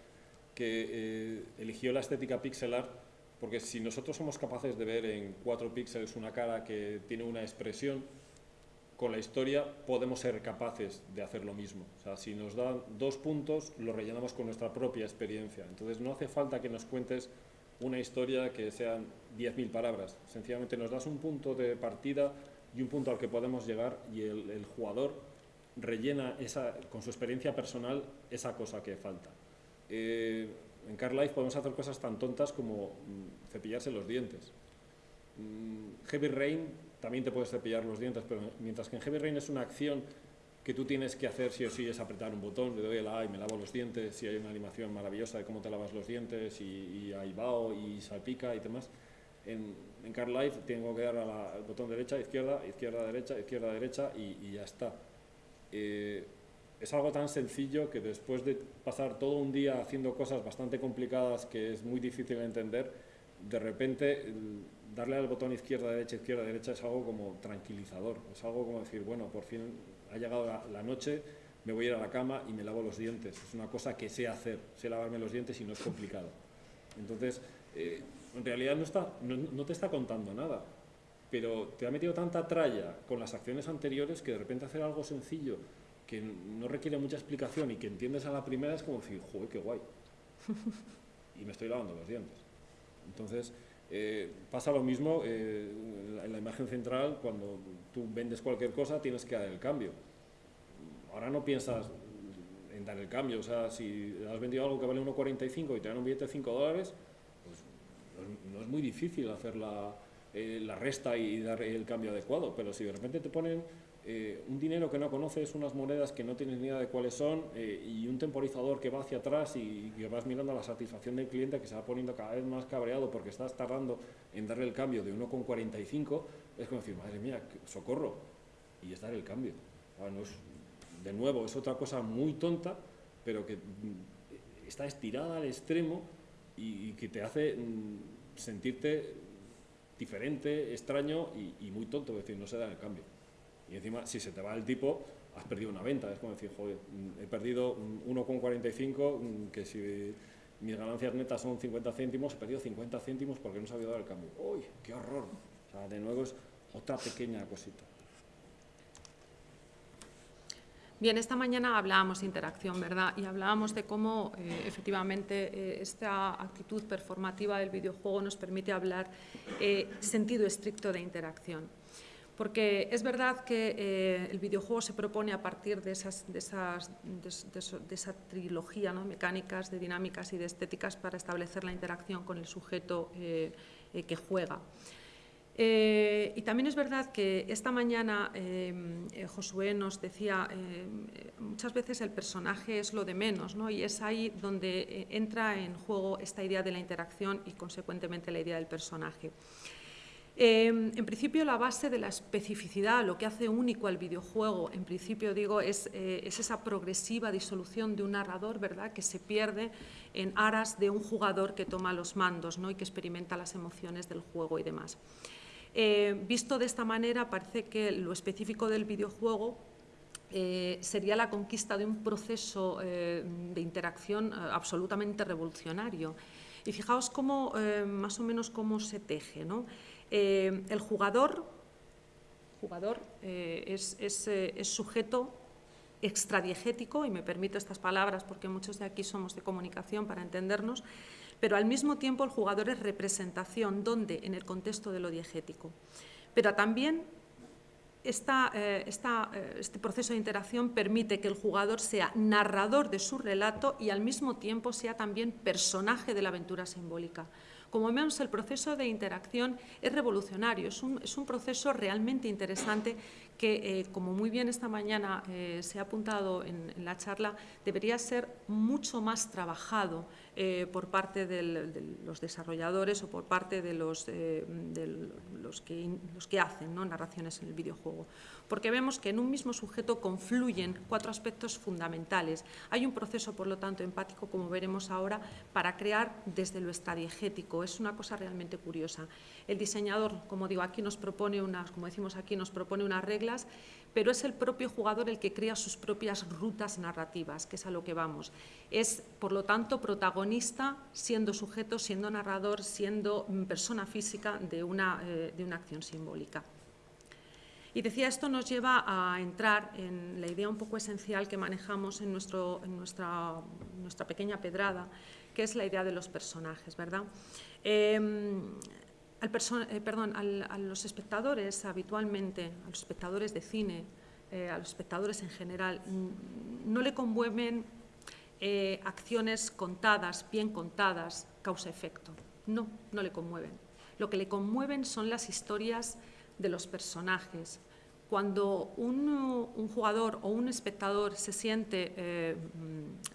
que eh, eligió la estética pixelar porque si nosotros somos capaces de ver en cuatro píxeles una cara que tiene una expresión, con la historia podemos ser capaces de hacer lo mismo. O sea, si nos dan dos puntos, lo rellenamos con nuestra propia experiencia. Entonces no hace falta que nos cuentes una historia que sean 10.000 palabras. Sencillamente nos das un punto de partida y un punto al que podemos llegar y el, el jugador rellena esa, con su experiencia personal esa cosa que falta. Eh, en Car Life podemos hacer cosas tan tontas como mm, cepillarse los dientes. Mm, Heavy Rain también te puedes cepillar los dientes, pero mientras que en Heavy Rain es una acción que tú tienes que hacer sí o sí es apretar un botón, le doy el A y me lavo los dientes, y hay una animación maravillosa de cómo te lavas los dientes, y, y hay bao y salpica y demás. En, en Car Life tengo que dar al botón derecha, izquierda, izquierda, derecha, izquierda, derecha y, ya está. Eh, es algo tan sencillo que después de pasar todo un día haciendo cosas bastante complicadas que es muy difícil de entender, de repente darle al botón izquierda, derecha, izquierda, derecha es algo como tranquilizador, es algo como decir, bueno, por fin ha llegado la, noche, me voy a ir a la cama y me lavo los dientes. Es una cosa que sé hacer, sé lavarme los dientes y no es complicado. Entonces, eh, en realidad no, está, no te está contando nada, pero te ha metido tanta tralla con las acciones anteriores que de repente hacer algo sencillo que no requiere mucha explicación y que entiendes a la primera es como decir, joder, qué guay. y me estoy lavando los dientes. Entonces, eh, pasa lo mismo eh, en la imagen central, cuando tú vendes cualquier cosa tienes que dar el cambio. Ahora no piensas en dar el cambio, o sea, si has vendido algo que vale 1,45 y te dan un billete de 5 dólares, pues no es, muy difícil hacer la, eh, la resta y dar el cambio adecuado, pero si de repente te ponen eh, un dinero que no conoces, unas monedas que no tienes ni idea de cuáles son eh, y un temporizador que va hacia atrás y que vas mirando la satisfacción del cliente que se va poniendo cada vez más cabreado porque estás tardando en darle el cambio de 1,45, es como decir, madre mía, socorro, y es dar el cambio. de nuevo, es otra cosa muy tonta, pero que mm, está estirada al extremo y, que te hace mm, sentirte diferente, extraño y, y muy tonto, es decir, no se da el cambio. Y encima, si se te va el tipo, has perdido una venta. Es como decir, joder, he perdido 1,45, mm, que si mis ganancias netas son 50 céntimos, he perdido 50 céntimos porque no se había dado el cambio. ¡Uy, qué horror! O sea, de nuevo es otra pequeña cosita. Bien, esta mañana hablábamos de interacción, ¿verdad? Y hablábamos de cómo eh, efectivamente eh, esta actitud performativa del videojuego nos permite hablar eh, sentido estricto de interacción porque es verdad que eh, el videojuego se propone a partir de, esas, de, esas, de, esa trilogía, ¿no? mecánicas, de dinámicas y de estéticas para establecer la interacción con el sujeto eh, eh, que juega. y también es verdad que esta mañana Josué nos decía, muchas veces el personaje es lo de menos, ¿no? y es ahí donde entra en juego esta idea de la interacción y consecuentemente la idea del personaje. Em, en principio, la base de la especificidad, lo que hace único al videojuego, en principio digo, es, eh, esa progresiva disolución de un narrador, ¿verdad?, que se pierde en aras de un jugador que toma los mandos ¿no? y que experimenta las emociones del juego y demás. Eh, visto de esta manera, parece que lo específico del videojuego eh, sería la conquista de un proceso de interacción absolutamente revolucionario. Y fijaos cómo, más o menos cómo se teje, ¿no? Eh, el jugador, jugador eh, es, eh, es, sujeto extradiegético, y me permito estas palabras porque muchos de aquí somos de comunicación para entendernos, pero al mismo tiempo el jugador es representación, donde en el contexto de lo diegético. Pero también este proceso de interacción permite que el jugador sea narrador de su relato y al mismo tiempo sea también personaje de la aventura simbólica. Como vemos, el proceso de interacción es revolucionario, es un, proceso realmente interesante que, eh, como muy bien esta mañana eh, se ha apuntado en, la charla, debería ser mucho más trabajado eh, por parte de los desarrolladores o por parte de los, que, hacen narraciones en el videojuego porque vemos que en un mismo sujeto confluyen cuatro aspectos fundamentales. Hay un proceso, por lo tanto, empático, como veremos ahora, para crear desde lo estradiegético. Es una cosa realmente curiosa. El diseñador, como digo, aquí nos propone unas, como decimos aquí, nos propone unas pero es el propio jugador el que crea sus propias rutas narrativas, que es a lo que vamos. Es, por lo tanto, protagonista, siendo sujeto, siendo narrador, siendo persona física de una, eh, de una acción simbólica. Y decía, esto nos lleva a entrar en la idea un poco esencial que manejamos en, nuestro, en nuestra, nuestra, pequeña pedrada, que es la idea de los personajes, ¿verdad? Em, al eh, perdón, a los espectadores habitualmente, a los espectadores de cine, eh, a los espectadores en general, no le conmueven eh, acciones contadas, bien contadas, causa-efecto. No, no le conmueven. Lo que le conmueven son las historias de los personajes. Cuando un, jugador o un espectador se siente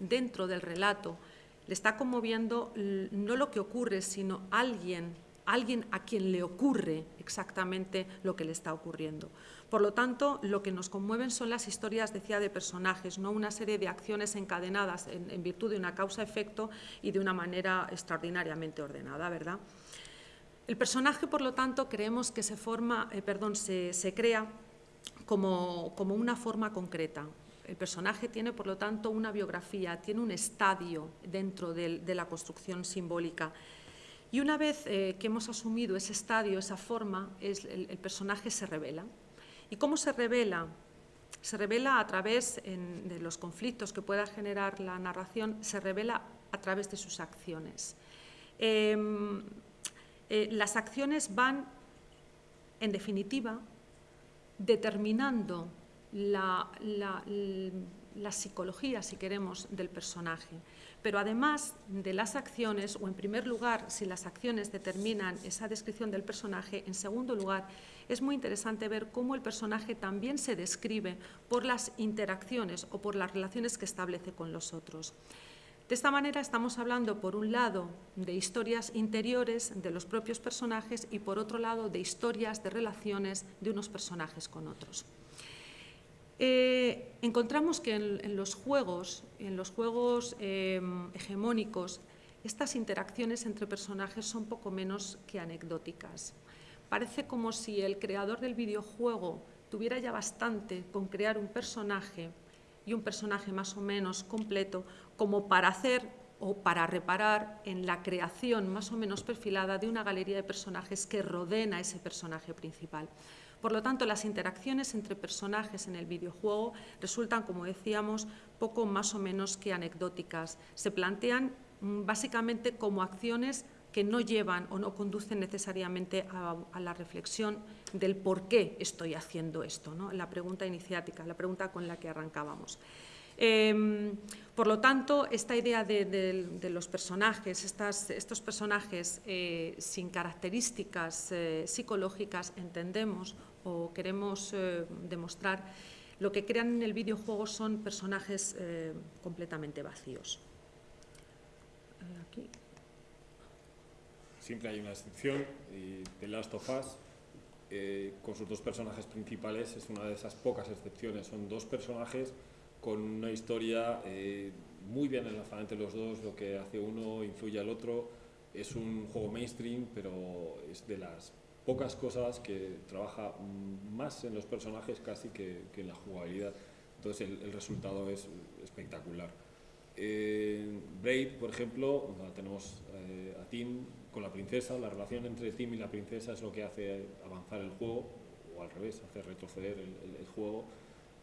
dentro del relato, le está conmoviendo no lo que ocurre, sino alguien, alguien a quien le ocurre exactamente lo que le está ocurriendo. Por lo tanto, lo que nos conmueven son las historias, decía, de personajes, no una serie de acciones encadenadas en, virtud de una causa-efecto y de una manera extraordinariamente ordenada, ¿verdad? El personaje, por lo tanto, creemos que se, forma, eh, perdón, se, crea como, una forma concreta. El personaje tiene, por lo tanto, una biografía, tiene un estadio dentro de, la construcción simbólica. Y una vez eh, que hemos asumido ese estadio, esa forma, el, personaje se revela. ¿Y cómo se revela? Se revela a través de los conflictos que pueda generar la narración, se revela a través de sus acciones. Em, eh, las acciones van, en definitiva, determinando la, psicología, si queremos, del personaje. Pero además de las acciones, o en primer lugar, si las acciones determinan esa descripción del personaje, en segundo lugar, es muy interesante ver cómo el personaje también se describe por las interacciones o por las relaciones que establece con los otros. De esta manera estamos hablando, por un lado, de historias interiores de los propios personajes y, por otro lado, de historias, de relaciones de unos personajes con otros. Eh, encontramos que en, los juegos, en los juegos eh, hegemónicos, estas interacciones entre personajes son poco menos que anecdóticas. Parece como si el creador del videojuego tuviera ya bastante con crear un personaje y un personaje más o menos completo como para hacer o para reparar en la creación más o menos perfilada de una galería de personajes que rodeen a ese personaje principal. Por lo tanto, las interacciones entre personajes en el videojuego resultan, como decíamos, poco más o menos que anecdóticas. Se plantean mm, básicamente como acciones que no llevan o no conducen necesariamente a, la reflexión del por qué estoy haciendo esto, ¿no? la pregunta iniciática, la pregunta con la que arrancábamos. Em, por lo tanto, esta idea de, los personajes, estos personajes eh, sin características eh, psicológicas, entendemos o queremos eh, demostrar, lo que crean en el videojuego son personajes completamente vacíos. Siempre hay una excepción, The Last of Us con sus dos personajes principales, es una de esas pocas excepciones. Son dos personajes con una historia eh, muy bien enlazada entre los dos, lo que hace uno influye al otro. Es un juego mainstream, pero es de las pocas cosas que trabaja más en los personajes casi que, en la jugabilidad. Entonces el, resultado es espectacular. Eh, Brave, por ejemplo, tenemos eh, a Tim con la princesa, la relación entre Tim y la princesa es lo que hace avanzar el juego, o al revés, hace retroceder el juego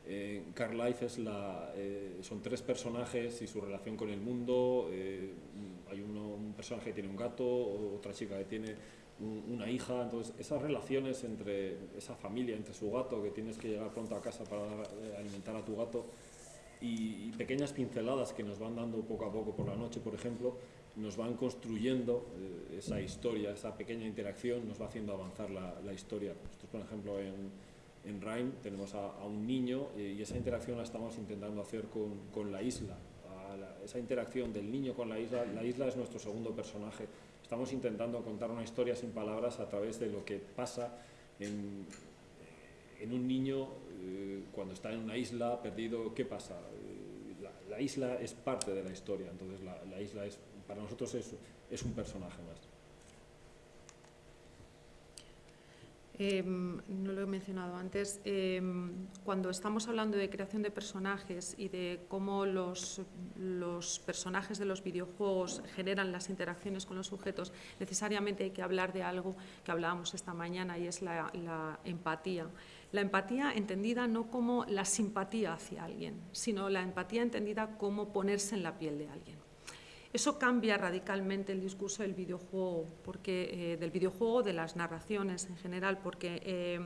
eh, Carlife es la, eh, son tres personajes y su relación con el mundo. Eh, hay un personaje que tiene un gato, otra chica que tiene una hija. Entonces, esas relaciones entre esa familia, entre su gato, que tienes que llegar pronto a casa para eh, alimentar a tu gato, y, pequeñas pinceladas que nos van dando poco a poco por la noche, por ejemplo, nos van construyendo esa historia, esa pequeña interacción, nos va haciendo avanzar la, la historia. Esto, por ejemplo, en en Rhyme tenemos a, un niño y esa interacción la estamos intentando hacer con, la isla. esa interacción del niño con la isla, la isla es nuestro segundo personaje. Estamos intentando contar una historia sin palabras a través de lo que pasa en, un niño eh, cuando está en una isla perdido. ¿Qué pasa? Eh, la, isla es parte de la historia, entonces la, isla es, para nosotros es un personaje más. Em, no lo he mencionado antes, em, cuando estamos hablando de creación de personajes y de cómo los, personajes de los videojuegos generan las interacciones con los sujetos, necesariamente hay que hablar de algo que hablábamos esta mañana y es la empatía. La empatía entendida no como la simpatía hacia alguien, sino la empatía entendida como ponerse en la piel de alguien. Eso cambia radicalmente el discurso del videojuego, porque, eh, del videojuego, de las narraciones en general, porque eh,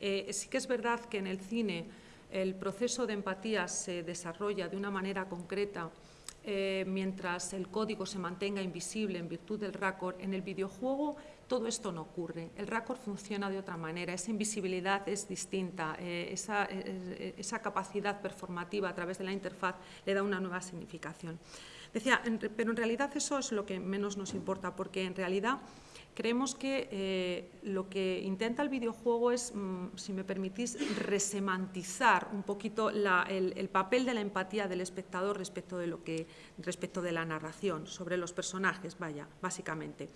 eh, sí que es verdad que en el cine el proceso de empatía se desarrolla de una manera concreta, mientras el código se mantenga invisible en virtud del raccord, en el videojuego todo esto no ocurre. El raccord funciona de otra manera, esa invisibilidad es distinta, esa capacidad performativa a través de la interfaz le da una nueva significación. Decía, pero en realidad eso es lo que menos nos importa, porque en realidad creemos que eh, lo que intenta el videojuego es, mm, si me permitís, resemantizar un poquito el, papel de la empatía del espectador respecto de, lo que, respecto de la narración, sobre los personajes, vaya, básicamente.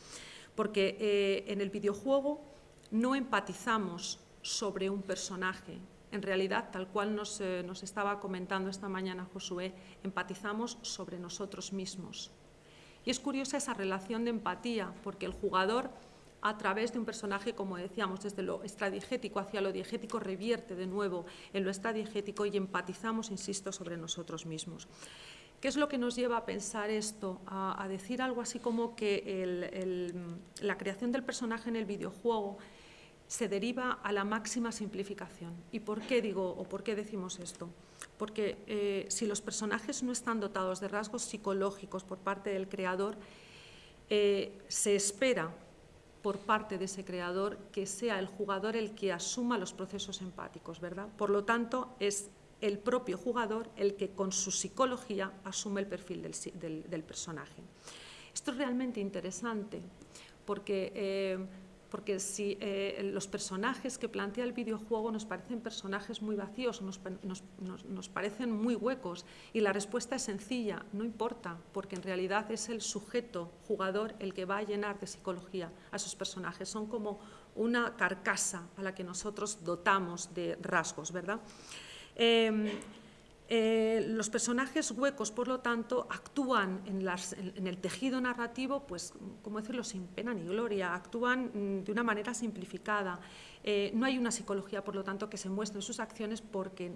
Porque eh, en el videojuego no empatizamos sobre un personaje, en realidad, tal cual eh, nos, estaba comentando esta mañana Josué, empatizamos sobre nosotros mismos. Y es curiosa esa relación de empatía, porque el jugador, a través de un personaje, como decíamos, desde lo extradigético hacia lo diegético, revierte de nuevo en lo extradigético y empatizamos, insisto, sobre nosotros mismos. ¿Qué es lo que nos lleva a pensar esto? A, decir algo así como que la creación del personaje en el videojuego se deriva a la máxima simplificación. ¿Y por qué digo o por qué decimos esto? Porque eh, si los personajes no están dotados de rasgos psicológicos por parte del creador, eh, se espera por parte de ese creador que sea el jugador el que asuma los procesos empáticos, ¿verdad? Por lo tanto, es el propio jugador el que con su psicología asume el perfil del, personaje. Esto es realmente interesante porque eh, porque si eh, los personajes que plantea el videojuego nos parecen personajes muy vacíos, nos, parecen muy huecos, y la respuesta es sencilla, no importa, porque en realidad es el sujeto jugador el que va a llenar de psicología a esos personajes, son como una carcasa a la que nosotros dotamos de rasgos, ¿verdad? Em, eh, los personajes huecos, por lo tanto, actúan en, el tejido narrativo, pues, como decirlo, sin pena ni gloria, actúan mm, de una manera simplificada. Eh, no hay una psicología, por lo tanto, que se muestre en sus acciones porque,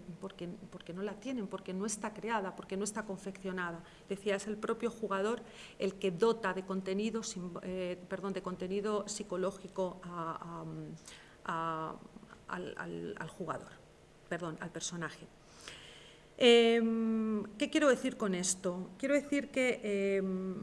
no la tienen, porque no está creada, porque no está confeccionada. Decía, es el propio jugador el que dota de contenido, eh, psicológico al jugador, perdón, al personaje. Em, ¿Qué quiero decir con esto? Quiero decir que em,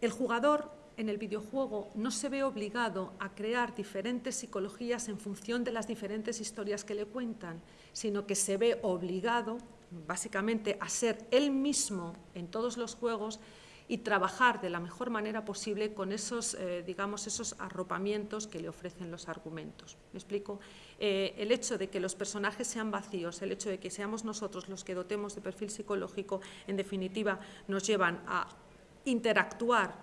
el jugador en el videojuego no se ve obligado a crear diferentes psicologías en función de las diferentes historias que le cuentan, sino que se ve obligado, básicamente, a ser él mismo en todos los juegos y trabajar de la mejor manera posible con esos, eh, digamos, esos arropamientos que le ofrecen los argumentos. ¿Me explico? Eh, el hecho de que los personajes sean vacíos, el hecho de que seamos nosotros los que dotemos de perfil psicológico, en definitiva, nos llevan a interactuar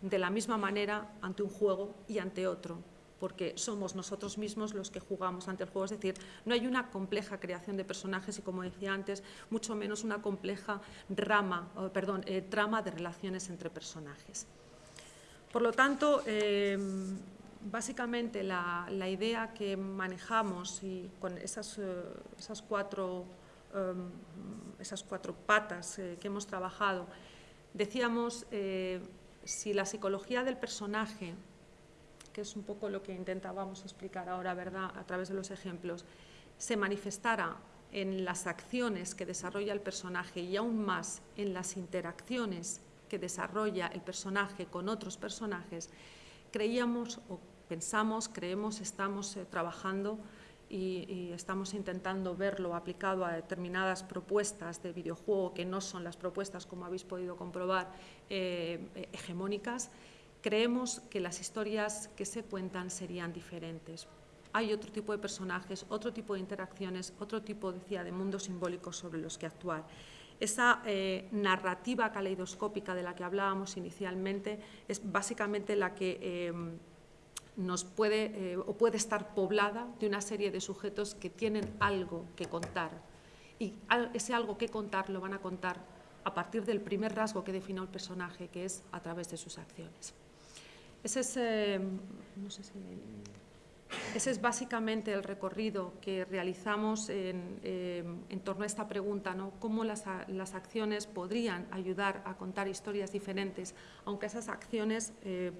de la misma manera ante un juego y ante otro porque somos nosotros mismos los que jugamos ante el juego. Es decir, no hay una compleja creación de personajes y, como decía antes, mucho menos una compleja rama, perdón, eh, trama de relaciones entre personajes. Por lo tanto, eh, básicamente la, idea que manejamos y con esas, eh, esas, cuatro, esas cuatro patas que hemos trabajado, decíamos, si la psicología del personaje que es un poco lo que intentábamos explicar ahora, ¿verdad?, a través de los ejemplos, se manifestara en las acciones que desarrolla el personaje y aún más en las interacciones que desarrolla el personaje con otros personajes, creíamos o pensamos, creemos, estamos eh, trabajando y, estamos intentando verlo aplicado a determinadas propuestas de videojuego que no son las propuestas, como habéis podido comprobar, eh, hegemónicas, creemos que las historias que se cuentan serían diferentes. Hay otro tipo de personajes, otro tipo de interacciones, otro tipo, decía, de mundos simbólicos sobre los que actuar. Esa eh, narrativa caleidoscópica de la que hablábamos inicialmente es básicamente la que eh, nos puede eh, o puede estar poblada de una serie de sujetos que tienen algo que contar y ese algo que contar lo van a contar a partir del primer rasgo que define el personaje, que es a través de sus acciones. Ese es, eh, ese es, básicamente el recorrido que realizamos en, eh, torno a esta pregunta, ¿no? cómo las, las, acciones podrían ayudar a contar historias diferentes, aunque esas acciones eh,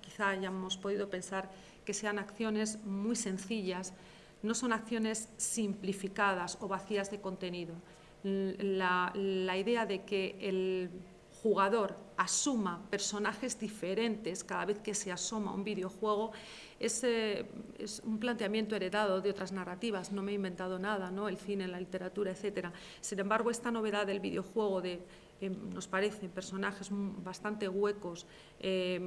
quizá hayamos podido pensar que sean acciones muy sencillas, no son acciones simplificadas o vacías de contenido. La idea de que el jugador asuma personajes diferentes cada vez que se asoma un videojuego es, un planteamiento heredado de otras narrativas, no me he inventado nada, ¿no? el cine, la literatura, etc. Sin embargo, esta novedad del videojuego de, eh, nos parecen personajes bastante huecos, eh,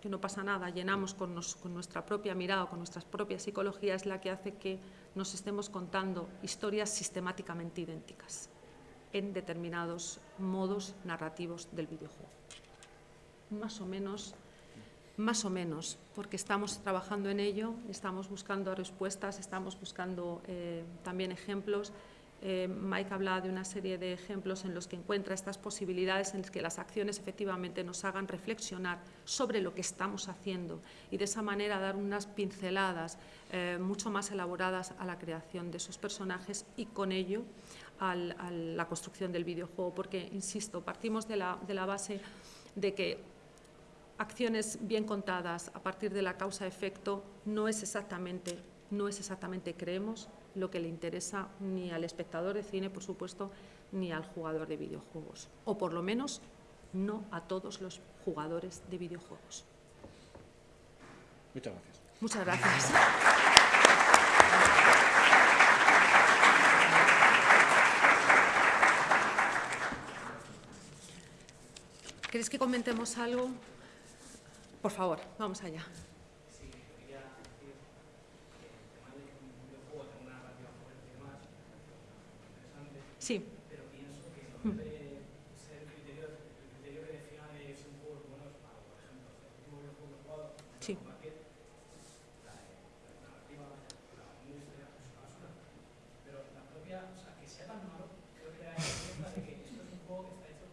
que no pasa nada, llenamos con, con nuestra propia mirada, con nuestras propias psicologías, es la que hace que nos estemos contando historias sistemáticamente idénticas en determinados modos narrativos del videojuego. Más o menos, más o menos, porque estamos trabajando en ello, estamos buscando respuestas, estamos buscando eh, también ejemplos. Eh, Mike habla de una serie de ejemplos en los que encuentra estas posibilidades en las que las acciones efectivamente nos hagan reflexionar sobre lo que estamos haciendo y de esa manera dar unas pinceladas eh, mucho más elaboradas a la creación de esos personajes y con ello a la construcción del videojuego, porque, insisto, partimos de la, de la base de que acciones bien contadas a partir de la causa-efecto no es exactamente, no es exactamente, creemos, lo que le interesa ni al espectador de cine, por supuesto, ni al jugador de videojuegos, o por lo menos no a todos los jugadores de videojuegos. Muchas gracias. Muchas gracias. ¿Queréis que comentemos algo? Por favor, vamos allá. Sí. Pero pienso que no debe ser el criterio, el criterio que define si un juego es bueno o malo. Por ejemplo, el último videojuego jugado, sí. la narrativa, la historia es una basura. Pero la propia, o sea, que sea tan malo, creo que da cuenta de que esto es un juego que está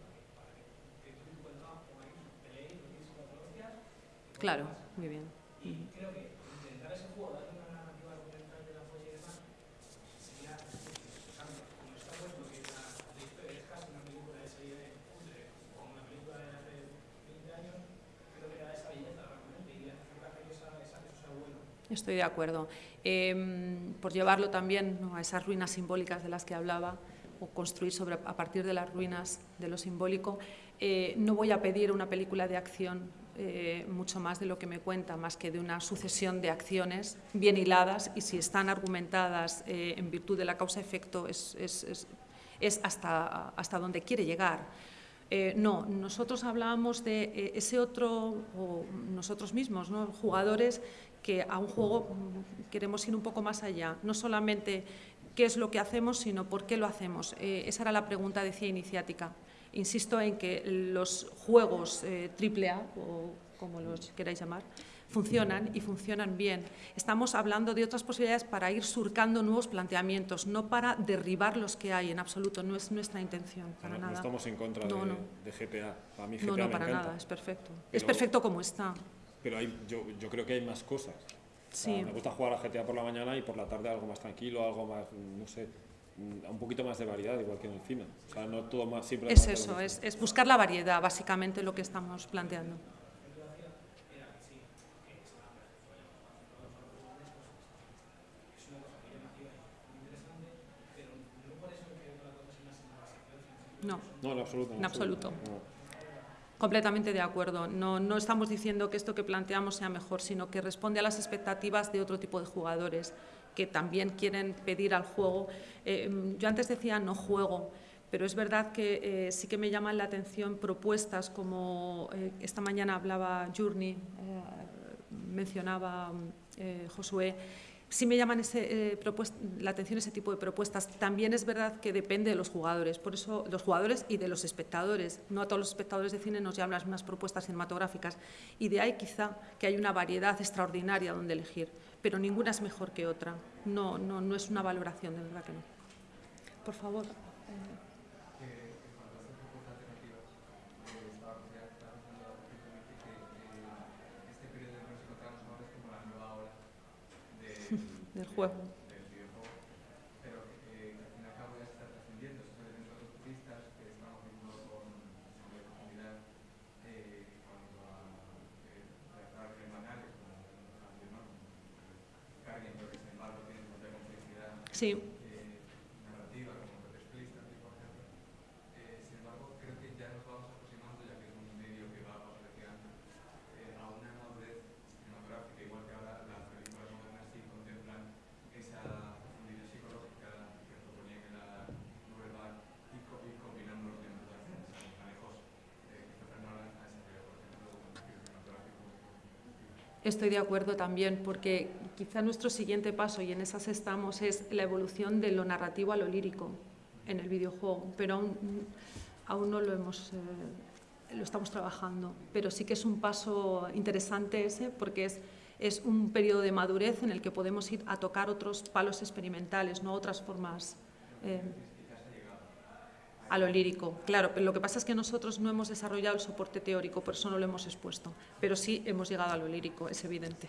Claro, muy bien. Y creo que intentar ese juego, darle una narrativa argumental de la poesía y demás, sería, como está puesto que la, la historia es casi una película de serie de cutre, como una película de hace 20 años, creo que da esa belleza realmente y hace que esa, esa, eso sea bueno. Estoy de acuerdo. Eh, por llevarlo también ¿no? a esas ruinas simbólicas de las que hablaba, o construir sobre, a partir de las ruinas de lo simbólico, eh, no voy a pedir una película de acción eh, mucho más de lo que me cuenta, más que de una sucesión de acciones bien hiladas y si están argumentadas eh, en virtud de la causa-efecto es, es, es, hasta, hasta donde quiere llegar. Eh, no, nosotros hablábamos de eh, ese otro, o nosotros mismos, ¿no? jugadores que a un juego mm, queremos ir un poco más allá, no solamente qué es lo que hacemos, sino por qué lo hacemos. Eh, esa era la pregunta, decía Iniciática. Insisto en que los juegos AAA, o como los queráis llamar, funcionan y funcionan bien. Estamos hablando de otras posibilidades para ir surcando nuevos planteamientos, no para derribar los que hay en absoluto, no es nuestra intención, para no, nada. No estamos en contra de, GTA, para mí GTA No, no, para nada, es perfecto. es perfecto como está. Pero hay, yo, yo creo que hay más cosas. Sí. me gusta jugar a GTA por la mañana y por la tarde algo más tranquilo, algo más, no sé, un poquito más de variedad, igual que en el cine. O sea, no todo más, siempre es eso, es, es buscar la variedad, básicamente lo que estamos planteando. No. No, en absoluto. En, absoluto. Completamente de acuerdo. No, no estamos diciendo que esto que planteamos sea mejor, sino que responde a las expectativas de otro tipo de jugadores que también quieren pedir al juego. Eh, yo antes decía no juego, pero es verdad que eh, sí que me llaman la atención propuestas como eh, esta mañana hablaba Journey, mencionaba Josué, sí me llaman ese, la atención ese tipo de propuestas. También es verdad que depende de los jugadores, por eso los jugadores y de los espectadores. No a todos los espectadores de cine nos llaman las mismas propuestas cinematográficas y de ahí quizá que hay una variedad extraordinaria donde elegir, pero ninguna es mejor que otra. No, no, no es una valoración, de verdad que no. Por favor. del juego. see Estoy de acuerdo también, porque quizá nuestro siguiente paso, y en esas estamos, es la evolución de lo narrativo a lo lírico en el videojuego, pero aún, aún no lo hemos... Eh, lo estamos trabajando, pero sí que es un paso interesante ese porque es, es un periodo de madurez en el que podemos ir a tocar otros palos experimentales, no otras formas eh, a lo lírico. Claro, pero lo que pasa es que nosotros no hemos desarrollado el soporte teórico, por eso no lo hemos expuesto, pero sí hemos llegado a lo lírico, es evidente.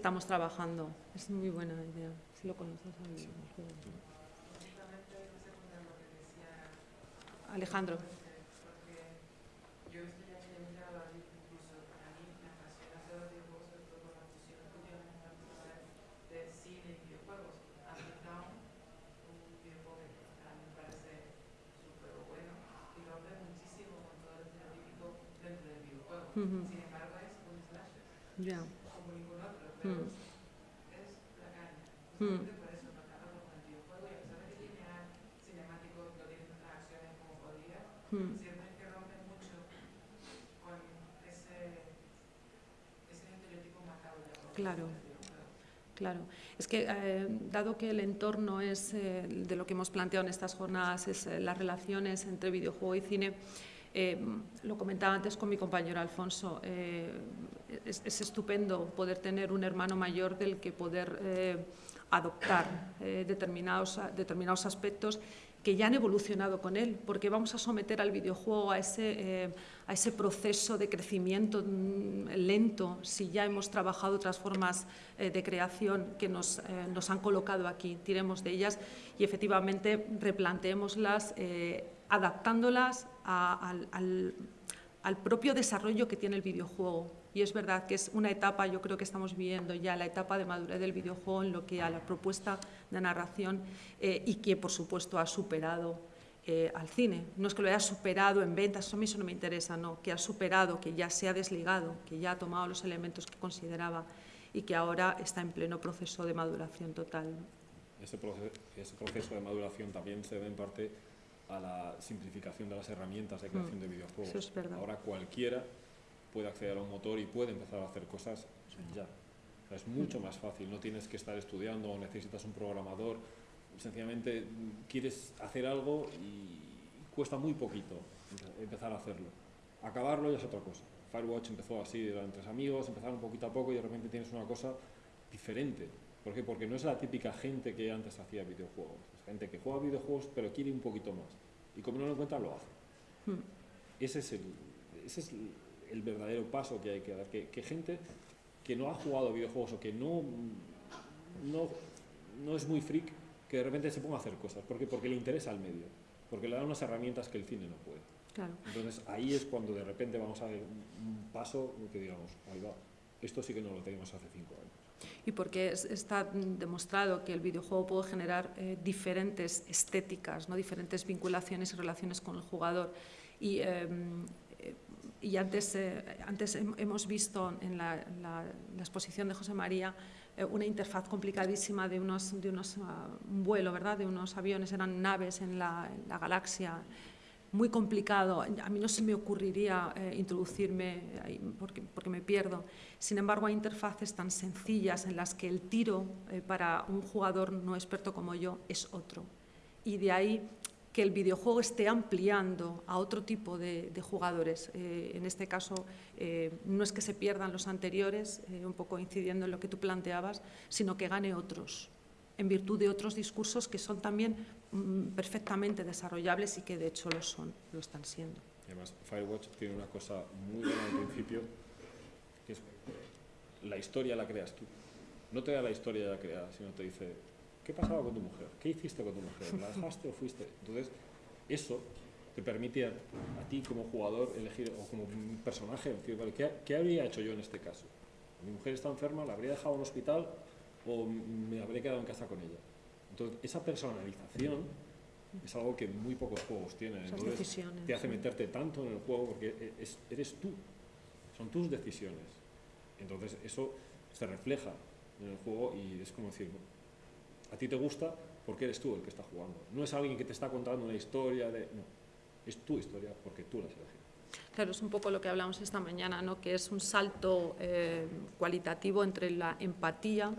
Estamos trabajando. Es muy buena idea, si lo conoces. Alejandro. Sin embargo, es un slasher ningún otro, pero Mm. es la Mm. Mm. de la Claro. Claro, es que eh, dado que el entorno es eh, de lo que hemos planteado en estas jornadas, es eh, las relaciones entre videojuego y cine, lo comentaba antes con mi compañero Alfonso, es, es, estupendo poder tener un hermano mayor del que poder eh, adoptar determinados, determinados aspectos que ya han evolucionado con él, porque vamos a someter al videojuego a ese, a ese proceso de crecimiento mm, lento si ya hemos trabajado otras formas de creación que nos, nos, han colocado aquí. Tiremos de ellas y efectivamente replanteémoslas adaptándolas al, al propio desarrollo que tiene el videojuego. Y es verdad que es una etapa, yo creo que estamos viviendo ya la etapa de madurez del videojuego en lo que a la propuesta de narración eh, y que, por supuesto, ha superado eh, al cine. No es que lo haya superado en ventas, eso a mí eso no me interesa, no, que ha superado, que ya se ha desligado, que ya ha tomado los elementos que consideraba y que ahora está en pleno proceso de maduración total. Ese, proceso, ese proceso de maduración también se debe en parte a la simplificación de las herramientas de mm, creación de videojuegos. Ahora cualquiera puede acceder a un motor y puede empezar a hacer cosas ya. es mucho más fácil, no tienes que estar estudiando o necesitas un programador, sencillamente quieres hacer algo y cuesta muy poquito empezar a hacerlo. Acabarlo ya es otra cosa. Firewatch empezó así, eran tres amigos, empezaron poquito a poco y de repente tienes una cosa diferente. ¿Por qué? Porque no es la típica gente que antes hacía videojuegos. Es gente que juega videojuegos pero quiere un poquito más. Y como no lo encuentra, lo hace. Hmm. Ese es el, ese es el verdadero paso que hay que dar. Que, que, gente que no ha jugado videojuegos o que no, no, no es muy freak, que de repente se ponga a hacer cosas. ¿Por qué? Porque le interesa el medio. Porque le da unas herramientas que el cine no puede. Claro. Entonces ahí es cuando de repente vamos a ver un paso que digamos, ahí va, esto sí que no lo teníamos hace cinco años y porque está demostrado que el videojuego puede generar eh, diferentes estéticas, ¿no? diferentes vinculaciones y relaciones con el jugador. Y, em, eh, y antes, eh, antes hemos visto en la, exposición de José María una interfaz complicadísima de unos, de unos ah, un vuelo, ¿verdad? de unos aviones, eran naves en la, galaxia muy complicado. A mí no se me ocurriría eh, introducirme porque, porque, me pierdo. Sin embargo, hay interfaces tan sencillas en las que el tiro eh, para un jugador no experto como yo es otro. Y de ahí que el videojuego esté ampliando a otro tipo de, jugadores. Eh, en este caso, no es que se pierdan los anteriores, un poco incidiendo en lo que tú planteabas, sino que gane otros en virtud de otros discursos que son también mm, perfectamente desarrollables y que de hecho lo son, lo están siendo. además, Firewatch tiene una cosa muy buena al principio, que es la historia la creas tú. No te da la historia ya creada, sino te dice, ¿qué pasaba con tu mujer? ¿Qué hiciste con tu mujer? ¿La dejaste o fuiste? Entonces, eso te permite a, ti como jugador elegir, o como personaje, decir, ¿qué, ¿qué habría hecho yo en este caso? Mi mujer está enferma, la habría dejado en un hospital o me habré quedado en casa con ella. Entonces, esa personalización es algo que muy pocos juegos tienen. Entonces, te hace meterte tanto en el juego porque e, eres tú, son tus decisiones. Entonces, eso se refleja en el juego y es como decir, a ti te gusta porque eres tú el que está jugando. No es alguien que te está contando una historia de... No, es tu historia porque tú la has elegido. Claro, es un poco lo que hablamos esta mañana, ¿no? que es un salto eh, cualitativo entre la empatía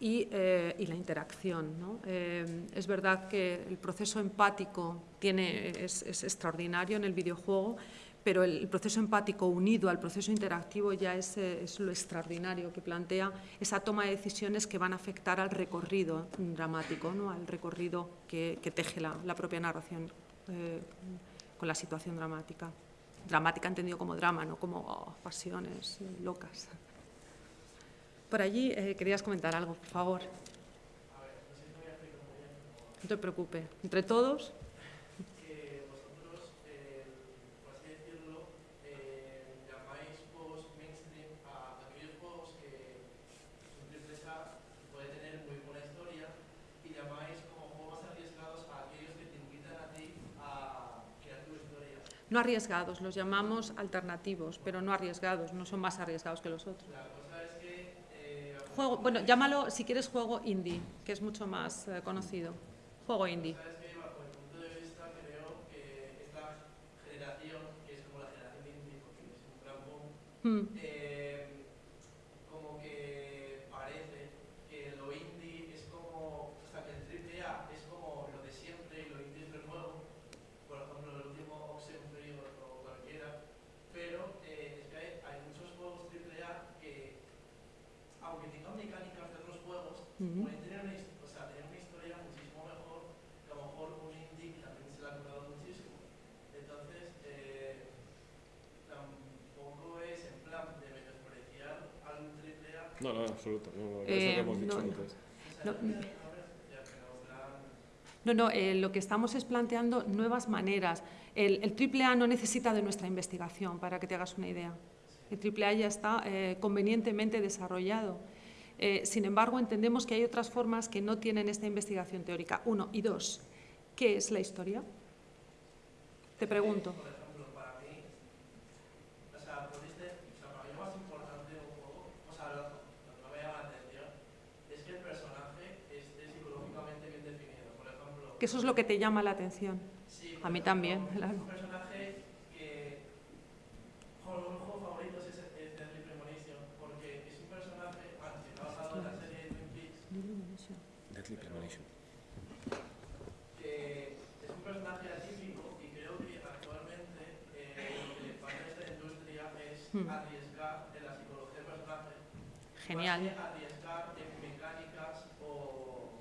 y, eh, la interacción. ¿no? Eh, es verdad que el proceso empático tiene, es, extraordinario en el videojuego, pero el, proceso empático unido al proceso interactivo ya es, es, lo extraordinario que plantea esa toma de decisiones que van a afectar al recorrido dramático, ¿no? al recorrido que, teje la, la, propia narración eh, con la situación dramática. Dramática entendido como drama, no como oh, pasiones locas. Por allí eh, querías comentar algo, por favor. No te preocupes. Entre todos. No arriesgados, los llamamos alternativos, pero no arriesgados, no son más arriesgados que los otros juego, bueno, llámalo si quieres juego indie, que es mucho más eh, conocido. Juego indie. ¿Sabes qué, Bajo el punto de vista creo que esta generación, que es como la generación indie, porque es un gran mm. eh, No, no, absoluto. No, eso que hemos dicho antes. No, no, eh, lo que estamos es planteando nuevas maneras. El, el AAA no necesita de nuestra investigación, para que te hagas una idea. El AAA ya está eh, convenientemente desarrollado. Eh, sin embargo, entendemos que hay otras formas que no tienen esta investigación teórica. Uno. Y dos, ¿qué es la historia? Te pregunto. Que eso es lo que te llama la atención. Sí, a mí también. Claro. Un personaje que un juego favorito es, es Deadly Premonition, porque es un personaje, bueno, si está basado en la serie de Twin Peaks. Deadly Premonition. Que es un personaje atípico y creo que actualmente eh, lo que le falta a esta industria es Hmm. arriesgar en la psicología del personaje. Genial. Más que arriesgar en mecánicas o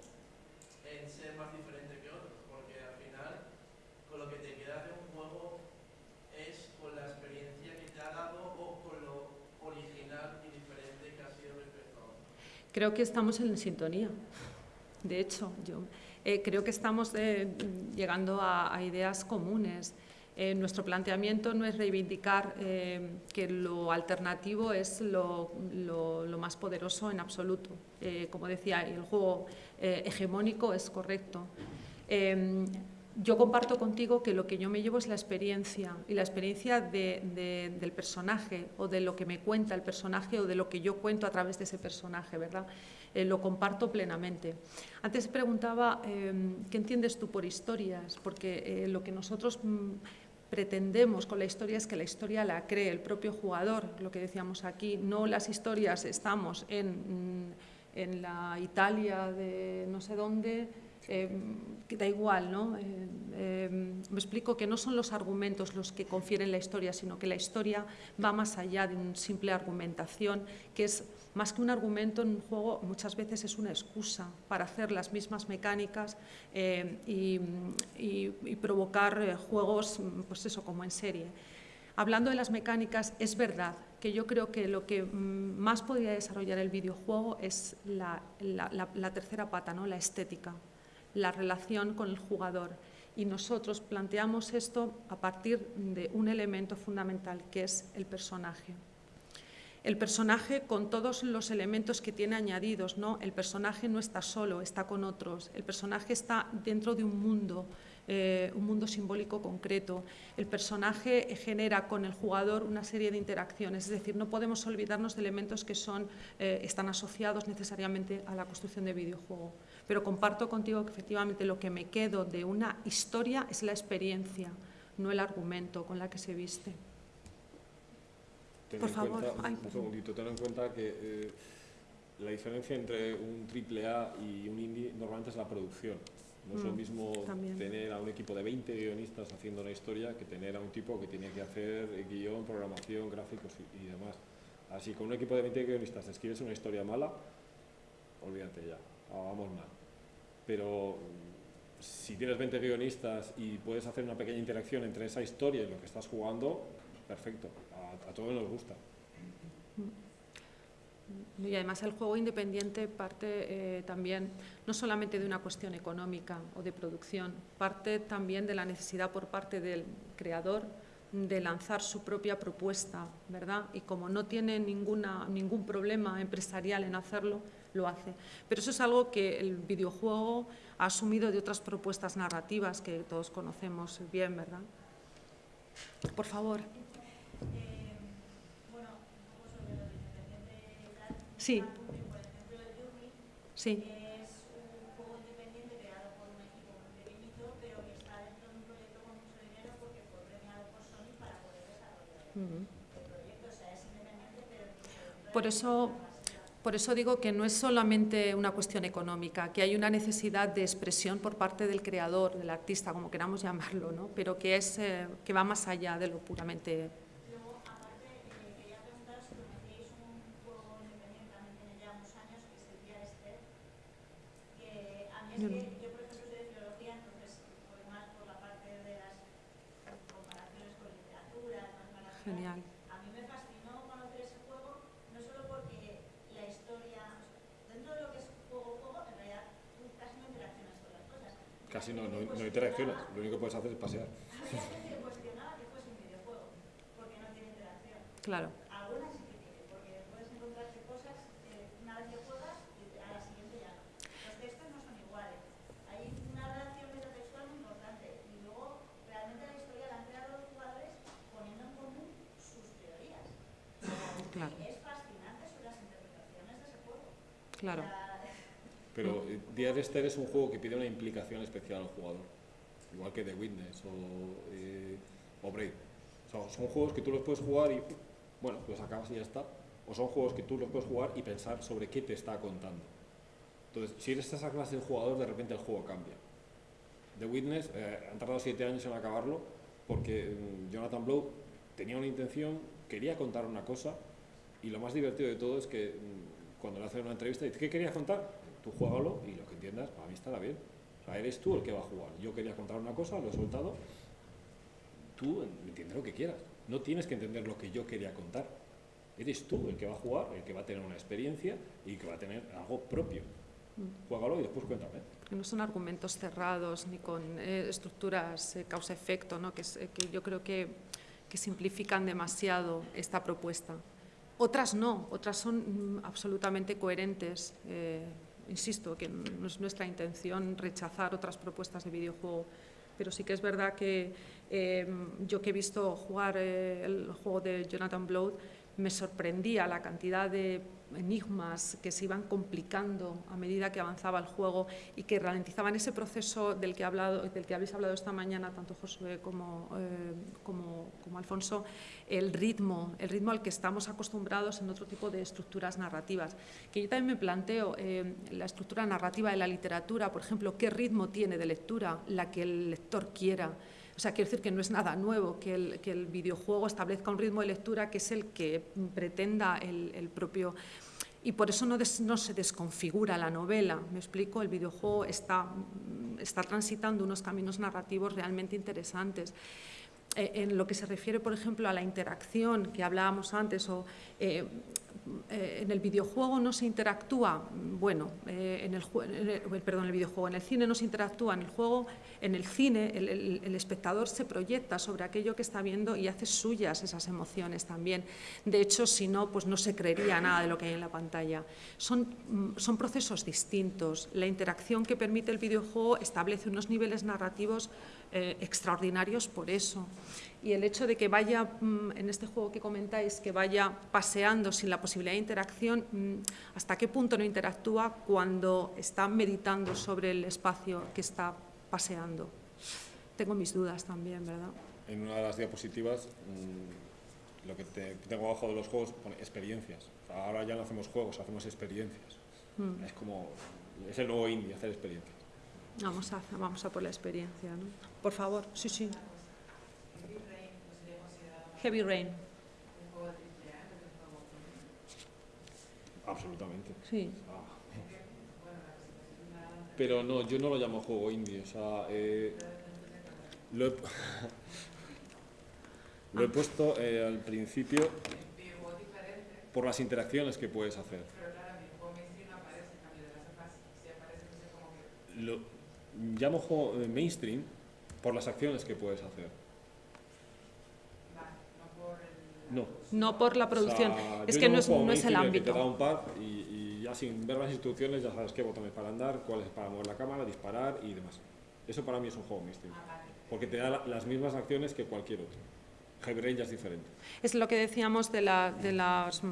en ser más diferente que otros, porque al final con lo que te queda de un juego es con la experiencia que te ha dado o con lo original y diferente que ha sido respecto a otro. Creo que estamos en sintonía. De hecho, yo eh, creo que estamos eh, llegando a, ideas comunes. Eh, nuestro planteamiento no es reivindicar que lo alternativo es lo, más poderoso en absoluto. Como decía, el juego hegemónico es correcto. Yo comparto contigo que lo que yo me llevo es la experiencia y la experiencia de- de- del personaje o de lo que me cuenta el personaje o de lo que yo cuento a través de ese personaje, ¿verdad? Eh, lo comparto plenamente. Antes preguntaba, eh, ¿qué entiendes tú por historias? Porque eh, lo que nosotros mm, pretendemos con la historia es que la historia la cree el propio jugador, lo que decíamos aquí, no las historias, estamos en, mm, en la Italia de no sé dónde, eh, da igual, ¿no? Eh, eh, me explico que no son los argumentos los que confieren la historia, sino que la historia va más allá de una simple argumentación, que es más que un argumento en un juego, muchas veces es una excusa para hacer las mismas mecánicas y, provocar eh, juegos, pues eso, como en serie. Hablando de las mecánicas, es verdad que yo creo que lo que mm, más podría desarrollar el videojuego es la- la tercera pata, ¿no? la estética, la relación con el jugador. Y nosotros planteamos esto a partir de un elemento fundamental, que es el personaje. El personaje con todos los elementos que tiene añadidos, ¿no? El personaje no está solo, está con otros. El personaje está dentro de un mundo, eh, un mundo simbólico concreto. El personaje genera con el jugador una serie de interacciones, es decir, no podemos olvidarnos de elementos que son, eh, están asociados necesariamente a la construcción de videojuego. Pero comparto contigo que efectivamente lo que me quedo de una historia es la experiencia, no el argumento con la que se viste. Ten Por favor. cuenta- Ay, un segundito, ten en cuenta que eh, la diferencia entre un triple A y un indie normalmente es la producción. No es lo Mm, mismo también. tener a un equipo de 20 guionistas haciendo una historia que tener a un tipo que tiene que hacer guion, programación, gráficos y, y demás. Así, con un equipo de 20 guionistas escribes una historia mala, olvídate ya, ah, vamos mal. Pero mm, si tienes 20 guionistas y puedes hacer una pequeña interacción entre esa historia y lo que estás jugando, perfecto, a, todos nos gusta. Y además el juego independiente parte eh, también no solamente de una cuestión económica o de producción, parte también de la necesidad por parte del creador de lanzar su propia propuesta, ¿verdad? Y como no tiene ninguna, ningún problema empresarial en hacerlo, lo hace. Pero eso es algo que el videojuego ha asumido de otras propuestas narrativas que todos conocemos bien, ¿verdad? Por favor. Eh. Sí. Sí. es un juego independiente creado por un equipo muy pequeñito, pero que está dentro de un proyecto con mucho dinero porque fue premiado por Sony para poder desarrollar Ujú. el proyecto. O sea, es independiente, pero incluso dentro de Por eso. Por eso digo que no es solamente una cuestión económica, que hay una necesidad de expresión por parte del creador, del artista, como queramos llamarlo, ¿no? pero que, es, eh, que va más allá de lo puramente... Luego, aparte, quería preguntaros si conocéis un juego independiente, también tiene ya unos años, que es que Yo por ejemplo, soy de filología, entonces voy más por la parte de las comparaciones con literatura, más para Genial. A mí me fascinó conocer ese juego, no solo porque la historia, o sea, dentro de lo que es juego-juego, en realidad tú casi no no, no, interaccionas, lo único que puedes hacer es pasear. Claro. Algunas sí que tienen, porque puedes encontrarte cosas una vez que juegas y a la siguiente ya no. Los textos no son iguales. Hay una relación metatextual muy importante y luego realmente la historia la han creado los jugadores poniendo en común sus teorías. Claro. Pero Dear Esther es un juego que pide una implicación especial al jugador, igual que The Witness o, eh, o Braid. O sea, son juegos que tú los puedes jugar y, bueno, los acabas y ya está. O son juegos que tú los puedes jugar y pensar sobre qué te está contando. Entonces, si eres esa clase de jugador, de repente el juego cambia. The Witness, eh, han tardado siete años en acabarlo porque mm, Jonathan Blow tenía una intención, quería contar una cosa y lo más divertido de todo es que mm, cuando le hacen una entrevista dice, ¿qué querías contar? Tú juégalo y lo que entiendas, para mí estará bien. O sea, eres tú el que va a jugar. Yo quería contar una cosa, lo he soltado. Tú entiende lo que quieras. No tienes que entender lo que yo quería contar. Eres tú el que va a jugar, el que va a tener una experiencia y que va a tener algo propio. Juégalo y después cuéntame. no son argumentos cerrados ni con eh, estructuras eh, causa-efecto, ¿no? que, eh, que yo creo que, que simplifican demasiado esta propuesta. Otras no, otras son mm, absolutamente coherentes. eh, insisto, que no es nuestra intención rechazar otras propuestas de videojuego, pero sí que es verdad que eh, yo que he visto jugar eh, el juego de Jonathan Blow, me sorprendía la cantidad de enigmas que se iban complicando a medida que avanzaba el juego y que ralentizaban ese proceso del que, habéis hablado esta mañana, tanto Josué como, eh, como, como Alfonso, el ritmo, el ritmo al que estamos acostumbrados en otro tipo de estructuras narrativas. Que yo también me planteo eh, la estructura narrativa de la literatura, por ejemplo, qué ritmo tiene de lectura la que el lector quiera. O sea, quiero decir que no es nada nuevo que el, que el videojuego establezca un ritmo de lectura que es el que pretenda el, el propio... Y por eso no, des- no se desconfigura la novela, me explico, el videojuego está, está transitando unos caminos narrativos realmente interesantes. Eh, en lo que se refiere, por ejemplo, a la interacción que hablábamos antes, o eh, eh, en el videojuego no se interactúa, bueno, en el, en el- perdón, el videojuego, en el cine no se interactúa, en el juego, en el cine, el, el- el espectador se proyecta sobre aquello que está viendo y hace suyas esas emociones también. De hecho, si no, pues no se creería nada de lo que hay en la pantalla. Son, mm, son procesos distintos. La interacción que permite el videojuego establece unos niveles narrativos eh, extraordinarios por eso. Y el hecho de que vaya, mm, en este juego que comentáis, que vaya paseando sin la posibilidad de interacción, mm, ¿hasta qué punto no interactúa cuando está meditando sobre el espacio que está paseando? Tengo mis dudas también, ¿verdad? En una de las diapositivas, mm, lo que te- tengo abajo de los juegos pone experiencias. Ahora ya no hacemos juegos, hacemos experiencias. Mm. Es como, es el nuevo indie, hacer experiencias. Vamos a, vamos a por la experiencia, ¿no? Por favor, sí, sí. Heavy Rain, Absolutamente. sí. Ah. Pero no, yo no lo llamo juego indie, o sea, eh, lo, he, lo he puesto eh, al principio por las interacciones que puedes hacer. Lo llamo juego eh, mainstream por las acciones que puedes hacer. No. No por la producción. O sea, es que no es, no es el mainstream que te da ámbito. un pad y, y ya sin ver las instrucciones ya sabes qué botones para andar, cuáles para mover la cámara, disparar y demás. Eso para mí es un juego mainstream. Porque te da la- las mismas acciones que cualquier otro. Heavy Rain ya es diferente. Es lo que decíamos de, la- de las, mm,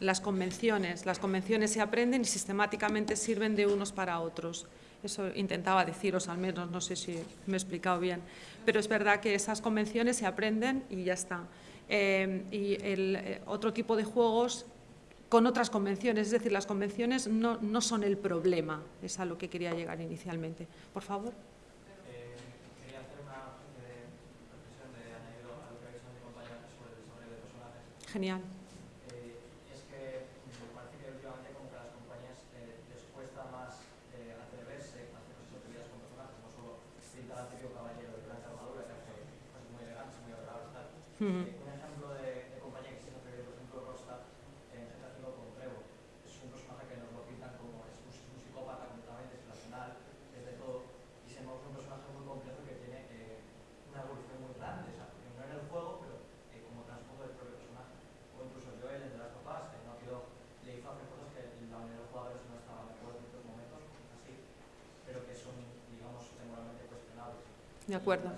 las convenciones. Las convenciones se aprenden y sistemáticamente sirven de unos para otros. Eso intentaba deciros al menos, no sé si me he explicado bien. Pero es verdad que esas convenciones se aprenden y ya está. Eh, y el eh, otro tipo de juegos con otras convenciones, es decir, las convenciones no, no son el problema, es a lo que quería llegar inicialmente. Por favor. Eh, Un ejemplo de, compañía que se por ejemplo, Rosta, en Getafe con Trevo. Es un personaje que nos lo pintan como es un, psicópata completamente irracional, es de todo. Y se un personaje muy complejo que tiene eh, una evolución muy grande, o sea, no en el juego, pero eh, como transcurso del propio personaje. O incluso yo, el de las papás, que no quedó, le hizo hacer cosas que la mayoría de los jugadores no estaban de en ciertos momentos, así, pero que son, digamos, temporalmente cuestionables. De acuerdo.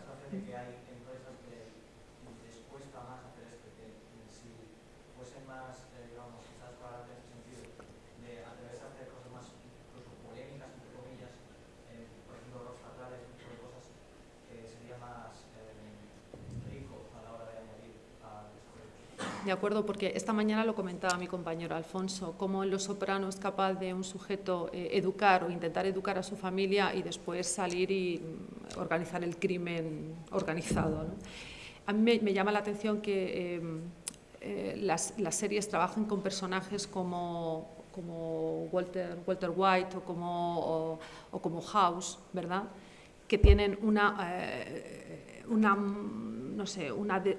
De acuerdo, porque esta mañana lo comentaba mi compañero Alfonso, cómo en Los Soprano es capaz de un sujeto eh, educar o intentar educar a su familia y después salir y mm, organizar el crimen organizado. A mí me, llama la atención que eh, eh, las, las series trabajen con personajes como, como Walter, Walter White o como, o, como House, ¿verdad? que tienen una, eh, una no sé, una de-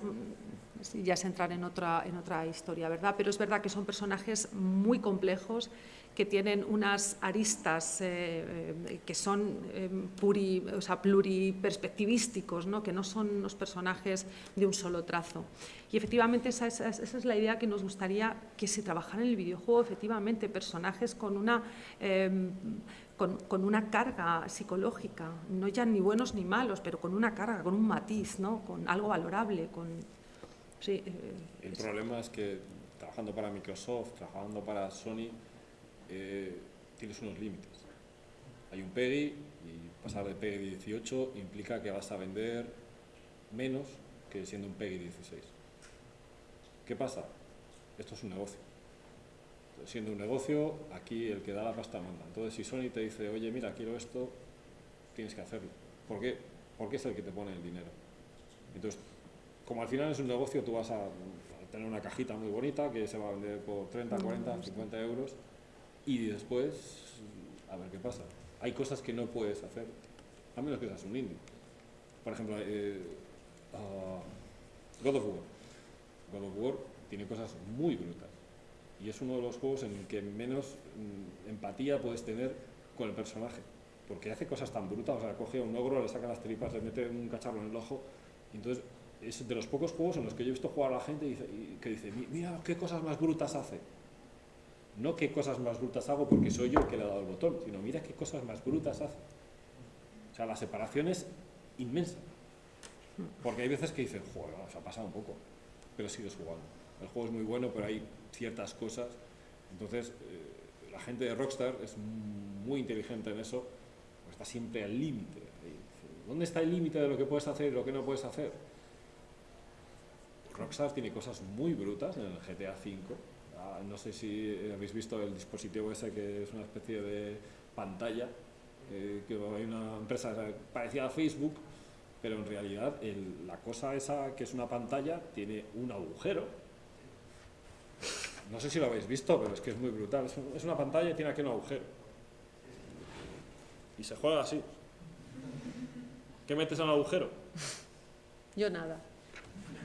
ya es entrar en otra, en otra historia, ¿verdad? Pero es verdad que son personajes muy complejos, que tienen unas aristas eh, eh, que son eh, puri, o sea, pluriperspectivísticos, ¿no? que no son unos personajes de un solo trazo. Y efectivamente esa, es- esa es la idea que nos gustaría que se trabajara en el videojuego, efectivamente, personajes con una... eh, con, con una carga psicológica, no ya ni buenos ni malos, pero con una carga, con un matiz, ¿no? con algo valorable. Con, sí, eh, El es- problema es que trabajando para Microsoft, trabajando para Sony, eh, tienes unos límites. Hay un PEGI y pasar de PEGI 18 implica que vas a vender menos que siendo un PEGI 16. ¿Qué pasa? Esto es un negocio. Entonces, siendo un negocio, aquí el que da la pasta manda. Entonces, si Sony te dice, oye, mira, quiero esto, tienes que hacerlo. ¿Por qué? Porque es el que te pone el dinero. Entonces, como al final es un negocio, tú vas a, tener una cajita muy bonita que se va a vender por 30, 40, 50 euros y después a ver qué pasa. Hay cosas que no puedes hacer, a menos que seas un indie. Por ejemplo, eh, ah, God of War. God of War tiene cosas muy brutas y es uno de los juegos en el que menos mm, empatía puedes tener con el personaje. Porque hace cosas tan brutas, o sea, coge a un ogro, le saca las tripas, le mete un cacharro en el ojo. y entonces, es de los pocos juegos en los que yo he visto jugar a la gente que dice, "Mi- mira qué cosas más brutas hace. No qué cosas más brutas hago porque soy yo el que le ha dado el botón, sino mira qué cosas más brutas hace. O sea, la separación es inmensa. Porque hay veces que dices, joder, se ha pasado un poco, pero sigues jugando. El juego es muy bueno, pero hay ciertas cosas. Entonces, eh, la gente de Rockstar es muy inteligente en eso, porque está siempre al límite. ¿Dónde está el límite de lo que puedes hacer y lo que no puedes hacer? Rockstar tiene cosas muy brutas en el GTA V. No sé si habéis visto el dispositivo ese que es una especie de pantalla, eh, que hay una empresa parecida a Facebook, pero en realidad el- la cosa esa que es una pantalla tiene un agujero. No sé si lo habéis visto, pero es que es muy brutal. Es, un- es una pantalla y tiene aquí un agujero. Y se juega así. ¿Qué metes en el agujero? yo nada.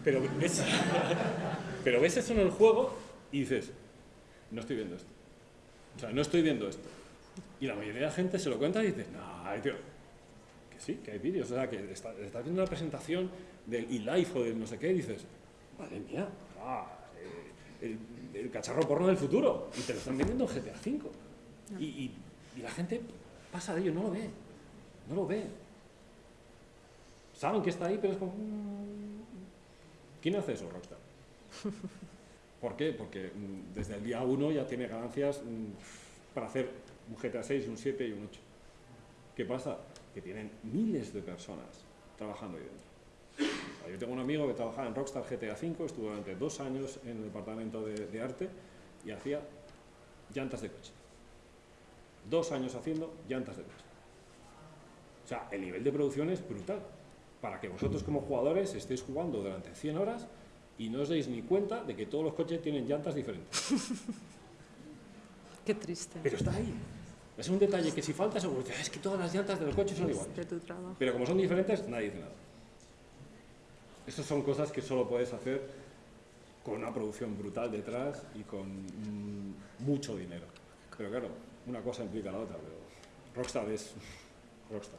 Pero ves, pero ves eso en el juego y dices, no estoy viendo esto. O sea, no estoy viendo esto. Y la mayoría de la gente se lo cuenta y dice, no, tío, que sí, que hay vídeos. O sea, que está, está haciendo una presentación del eLife o del no sé qué y dices, madre mía, ah, eh, el, el cacharro porno del futuro. Y te lo están vendiendo en GTA V. Y, y- y la gente pasa de ello, no lo ve. No lo ve. Saben que está ahí, pero es como... mm, ¿Quién hace eso, Rockstar? ¿Por qué? Porque mm, desde el día 1 ya tiene ganancias mm, para hacer un GTA 6, un 7 y un 8. ¿Qué pasa? Que tienen miles de personas trabajando ahí dentro. Yo tengo un amigo que trabajaba en Rockstar GTA 5, estuvo durante dos años en el departamento de, de arte y hacía llantas de coche. Dos años haciendo llantas de coche. O sea, el nivel de producción es brutal. Para que vosotros como jugadores estéis jugando durante 100 horas y no os deis ni cuenta de que todos los coches tienen llantas diferentes. Qué triste. Pero está ahí. Es un detalle que si falta seguro que es que todas las llantas del coche son iguales. de. Pero como son diferentes, nadie dice nada. Estas son cosas que solo puedes hacer con una producción brutal detrás y con mm, mucho dinero. Pero claro, una cosa implica la otra, pero Rockstar es Rockstar.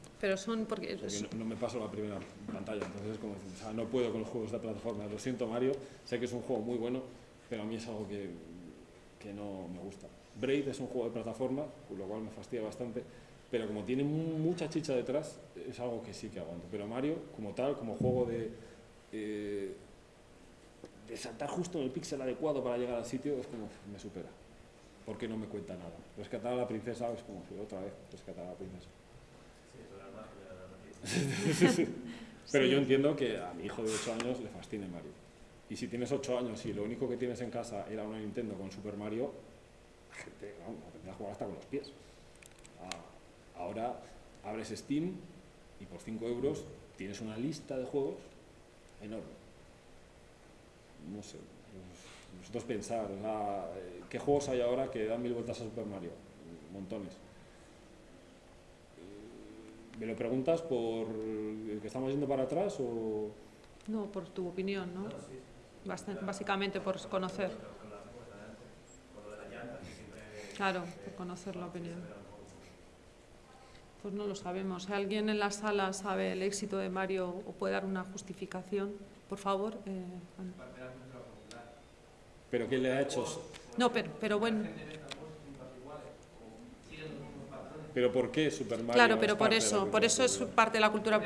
Pero son porque... No, no me paso la primera pantalla, entonces es como decir, o sea, no puedo con los juegos de plataforma. Lo siento Mario, sé que es un juego muy bueno, pero a mí es algo que, que no me gusta. Braid es un juego de plataforma, lo cual me fastidia bastante, pero como tiene mu- mucha chicha detrás, es algo que sí que aguanto. Pero Mario, como tal, como juego de, eh, de saltar justo en el píxel adecuado para llegar al sitio, es como, me supera. Porque no me cuenta nada. Rescatar a la princesa es como, otra vez, rescatar a la princesa. Pero Sí. yo entiendo que a mi hijo de 8 años le fascine Mario. Y si tienes 8 años y lo único que tienes en casa era una Nintendo con Super Mario, la gente vamos, aprende a jugar hasta con los pies. Ah, Ahora abres Steam y por 5 euros tienes una lista de juegos enorme. No sé, vosotros pensar, sea, eh, ¿qué juegos hay ahora que dan mil vueltas a Super Mario? Montones. ¿Me lo preguntas por el que estamos yendo para atrás o...? No, por tu opinión, ¿no? Básicamente por conocer. Claro, por conocer la opinión. Pues no lo sabemos. Si alguien en la sala sabe el éxito de Mario o puede dar una justificación, por favor. eh. ¿Pero qué le ha hecho? no, pero, pero bueno, ¿Pero por qué Super Mario claro, es pero por de la eso, por eso es parte de la cultura. Es.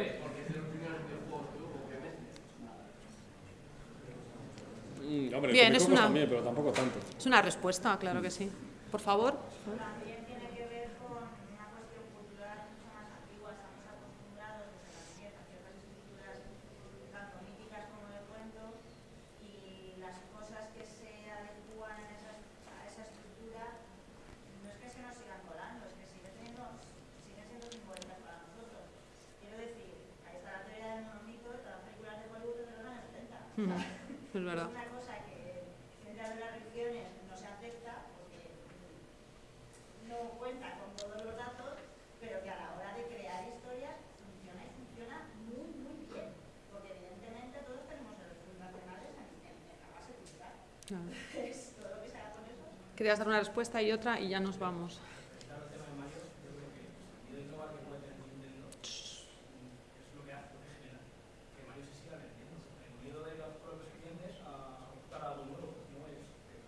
Mm, hombre, Bien, es una- también, pero tampoco tanto. Es una respuesta, claro que sí. Por favor. También tiene que ver con una cuestión cultural mucho más antigua. Estamos acostumbrados desde la niñez a ciertas estructuras tanto míticas como de cuento y las cosas que se adecúan en esa, a esa estructura no es que se nos sigan colando, es que sigue teniendo, siguen siendo simbólicas para nosotros. Quiero decir, ahí está la teoría del monomito y todas las películas de Bollywood de los años 70. Ujú, Es verdad. Es una cosa que dentro de las religiones no se acepta porque no cuenta con todos los datos, pero que a la hora de crear historias funciona y funciona muy, muy bien. Porque evidentemente todos tenemos elecciones nacionales en, en, en la base cultural. Claro. Es todo lo que se haga con eso. Querías dar una respuesta y otra y ya nos vamos. Claro, el tema de Mario, yo creo que el miedo global que puede tener Nintendo es lo que hace, lo que genera que Mario se siga vendiendo. El miedo de los propios clientes a optar a algo nuevo, pues no es que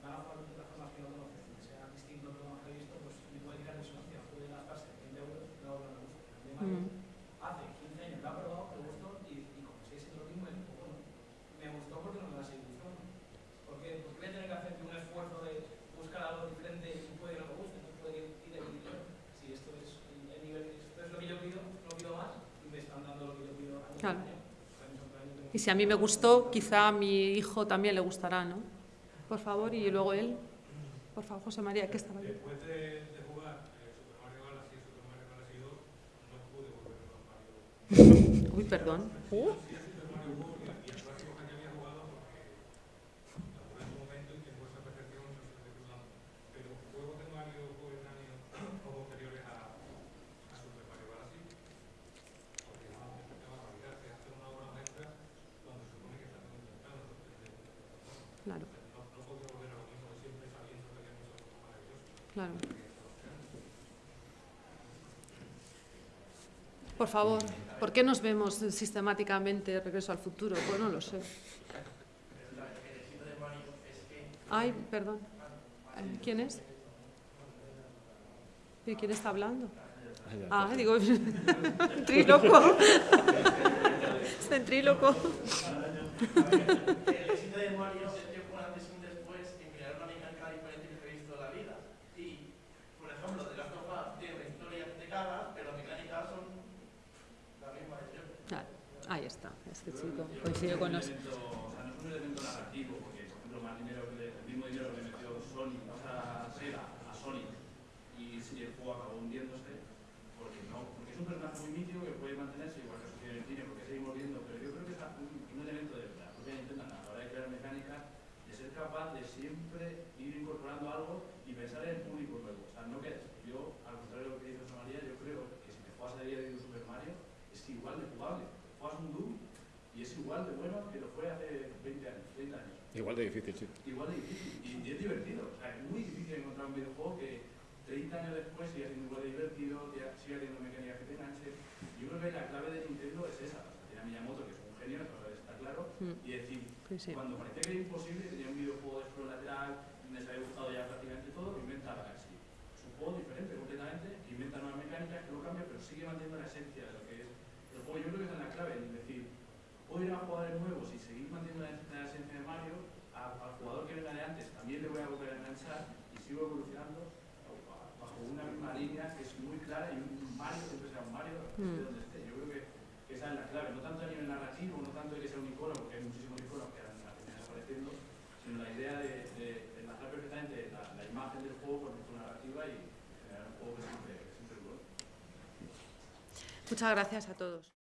van a jugar de plataformas que no conocen, que sea distinto de lo más previsto, pues me puede tirar disonancia, puede gastarse 20 euros y no va a gusto. El de Mario Mm. hace 15 años lo ha probado, le gustó y, y como sigue siendo lo mismo, dijo, bueno, me gustó porque no me va a seguir gustando. Porque, porque voy a tener que hacer un esfuerzo de buscar algo diferente y puede que no me guste, no puede ir y de ir. Si esto es el nivel, esto es lo que yo pido, no pido más y me están dando lo que yo pido año Claro. tras año. Año tras año tengo Y si a mí me gustó, quizá a mi hijo también le gustará, ¿no? Por favor, y luego él. Por favor, José María, ¿qué estaba? Después de, de jugar eh, Super Mario Galaxy y Super Mario Galaxy 2, no pude volver a Mario. Uy, perdón. Uh, Sí, a Super Mario World y a- y a clásicos que ya había jugado porque lo jugué en su momento y tengo esa percepción, no sé si estoy dudando. Pero juegos de Mario coetáneos o posteriores a, a Super Mario Galaxy, porque no, es una barbaridad, que hacer una obra maestra cuando se supone que está intentando sorprender. claro, No, no podía volver a lo mismo de siempre sabiendo que había muchas cosas maravillosas. Claro. Por favor, ¿por qué nos vemos sistemáticamente Regreso al futuro? Pues no lo sé. De Ay, perdón. ¿Quién es? ¿Y quién está hablando? Ah, digo, tríloco. Ventríloco. el éxito de Mario es que fue un antes y un después en crear una mecánica diferente que se ha visto en la vida. Y, por ejemplo, The Last of Us tiene una historia que te caga, pero las mecánicas son la misma de siempre. Ah, ahí está, este chico. Coincido con los... un elemento narrativo, porque por ejemplo más dinero que el mismo dinero que le metió Sony, sea, Sega a Sony y si el juego acabó hundiéndose, porque no, porque es un personaje muy mítico que puede mantenerse igual que sucede en el cine, porque seguimos viendo, pero yo creo que es un, elemento de la propia Nintendo a la hora de crear mecánicas, de ser capaz de siempre ir incorporando algo y pensar en el público nuevo. O sea, no que yo, al contrario de lo que dice María, yo creo que si te juegas a día de un Super Mario, es igual de jugable. Doom y es igual de bueno que lo fue hace 20 años, 30 años. Igual de difícil, sí. Igual de difícil y, y es divertido. O sea, es muy difícil encontrar un videojuego que, 30 años después sigue siendo igual de divertido, sigue teniendo mecánicas que te enganchen. Yo creo que la clave de Nintendo es esa. O sea, tiene a Miyamoto, que es un genio, eso está claro, Mm. y decir, Sí, sí. cuando parecía que era imposible, tenía un videojuego de explore lateral, donde se había gustado ya prácticamente todo, inventa Galaxy. Es un juego diferente completamente, que inventa nuevas mecánicas, que lo cambia, pero sigue manteniendo la esencia de lo Yo creo que esa es la clave, es decir, puedo ir a jugadores nuevos y seguir manteniendo la, esencia de Mario, al jugador que venga de antes también le voy a volver a enganchar y sigo evolucionando bajo una misma línea que es muy clara y un Mario siempre será un Mario, Mm. donde esté. Yo creo que, que esa es la clave, no tanto a nivel narrativo, no tanto de que sea un icono, porque hay muchísimos iconos que han desapareciendo, sino la idea de, de enlazar perfectamente la, la imagen del juego con su narrativa y generar un juego que siempre, que siempre. Muchas gracias a todos.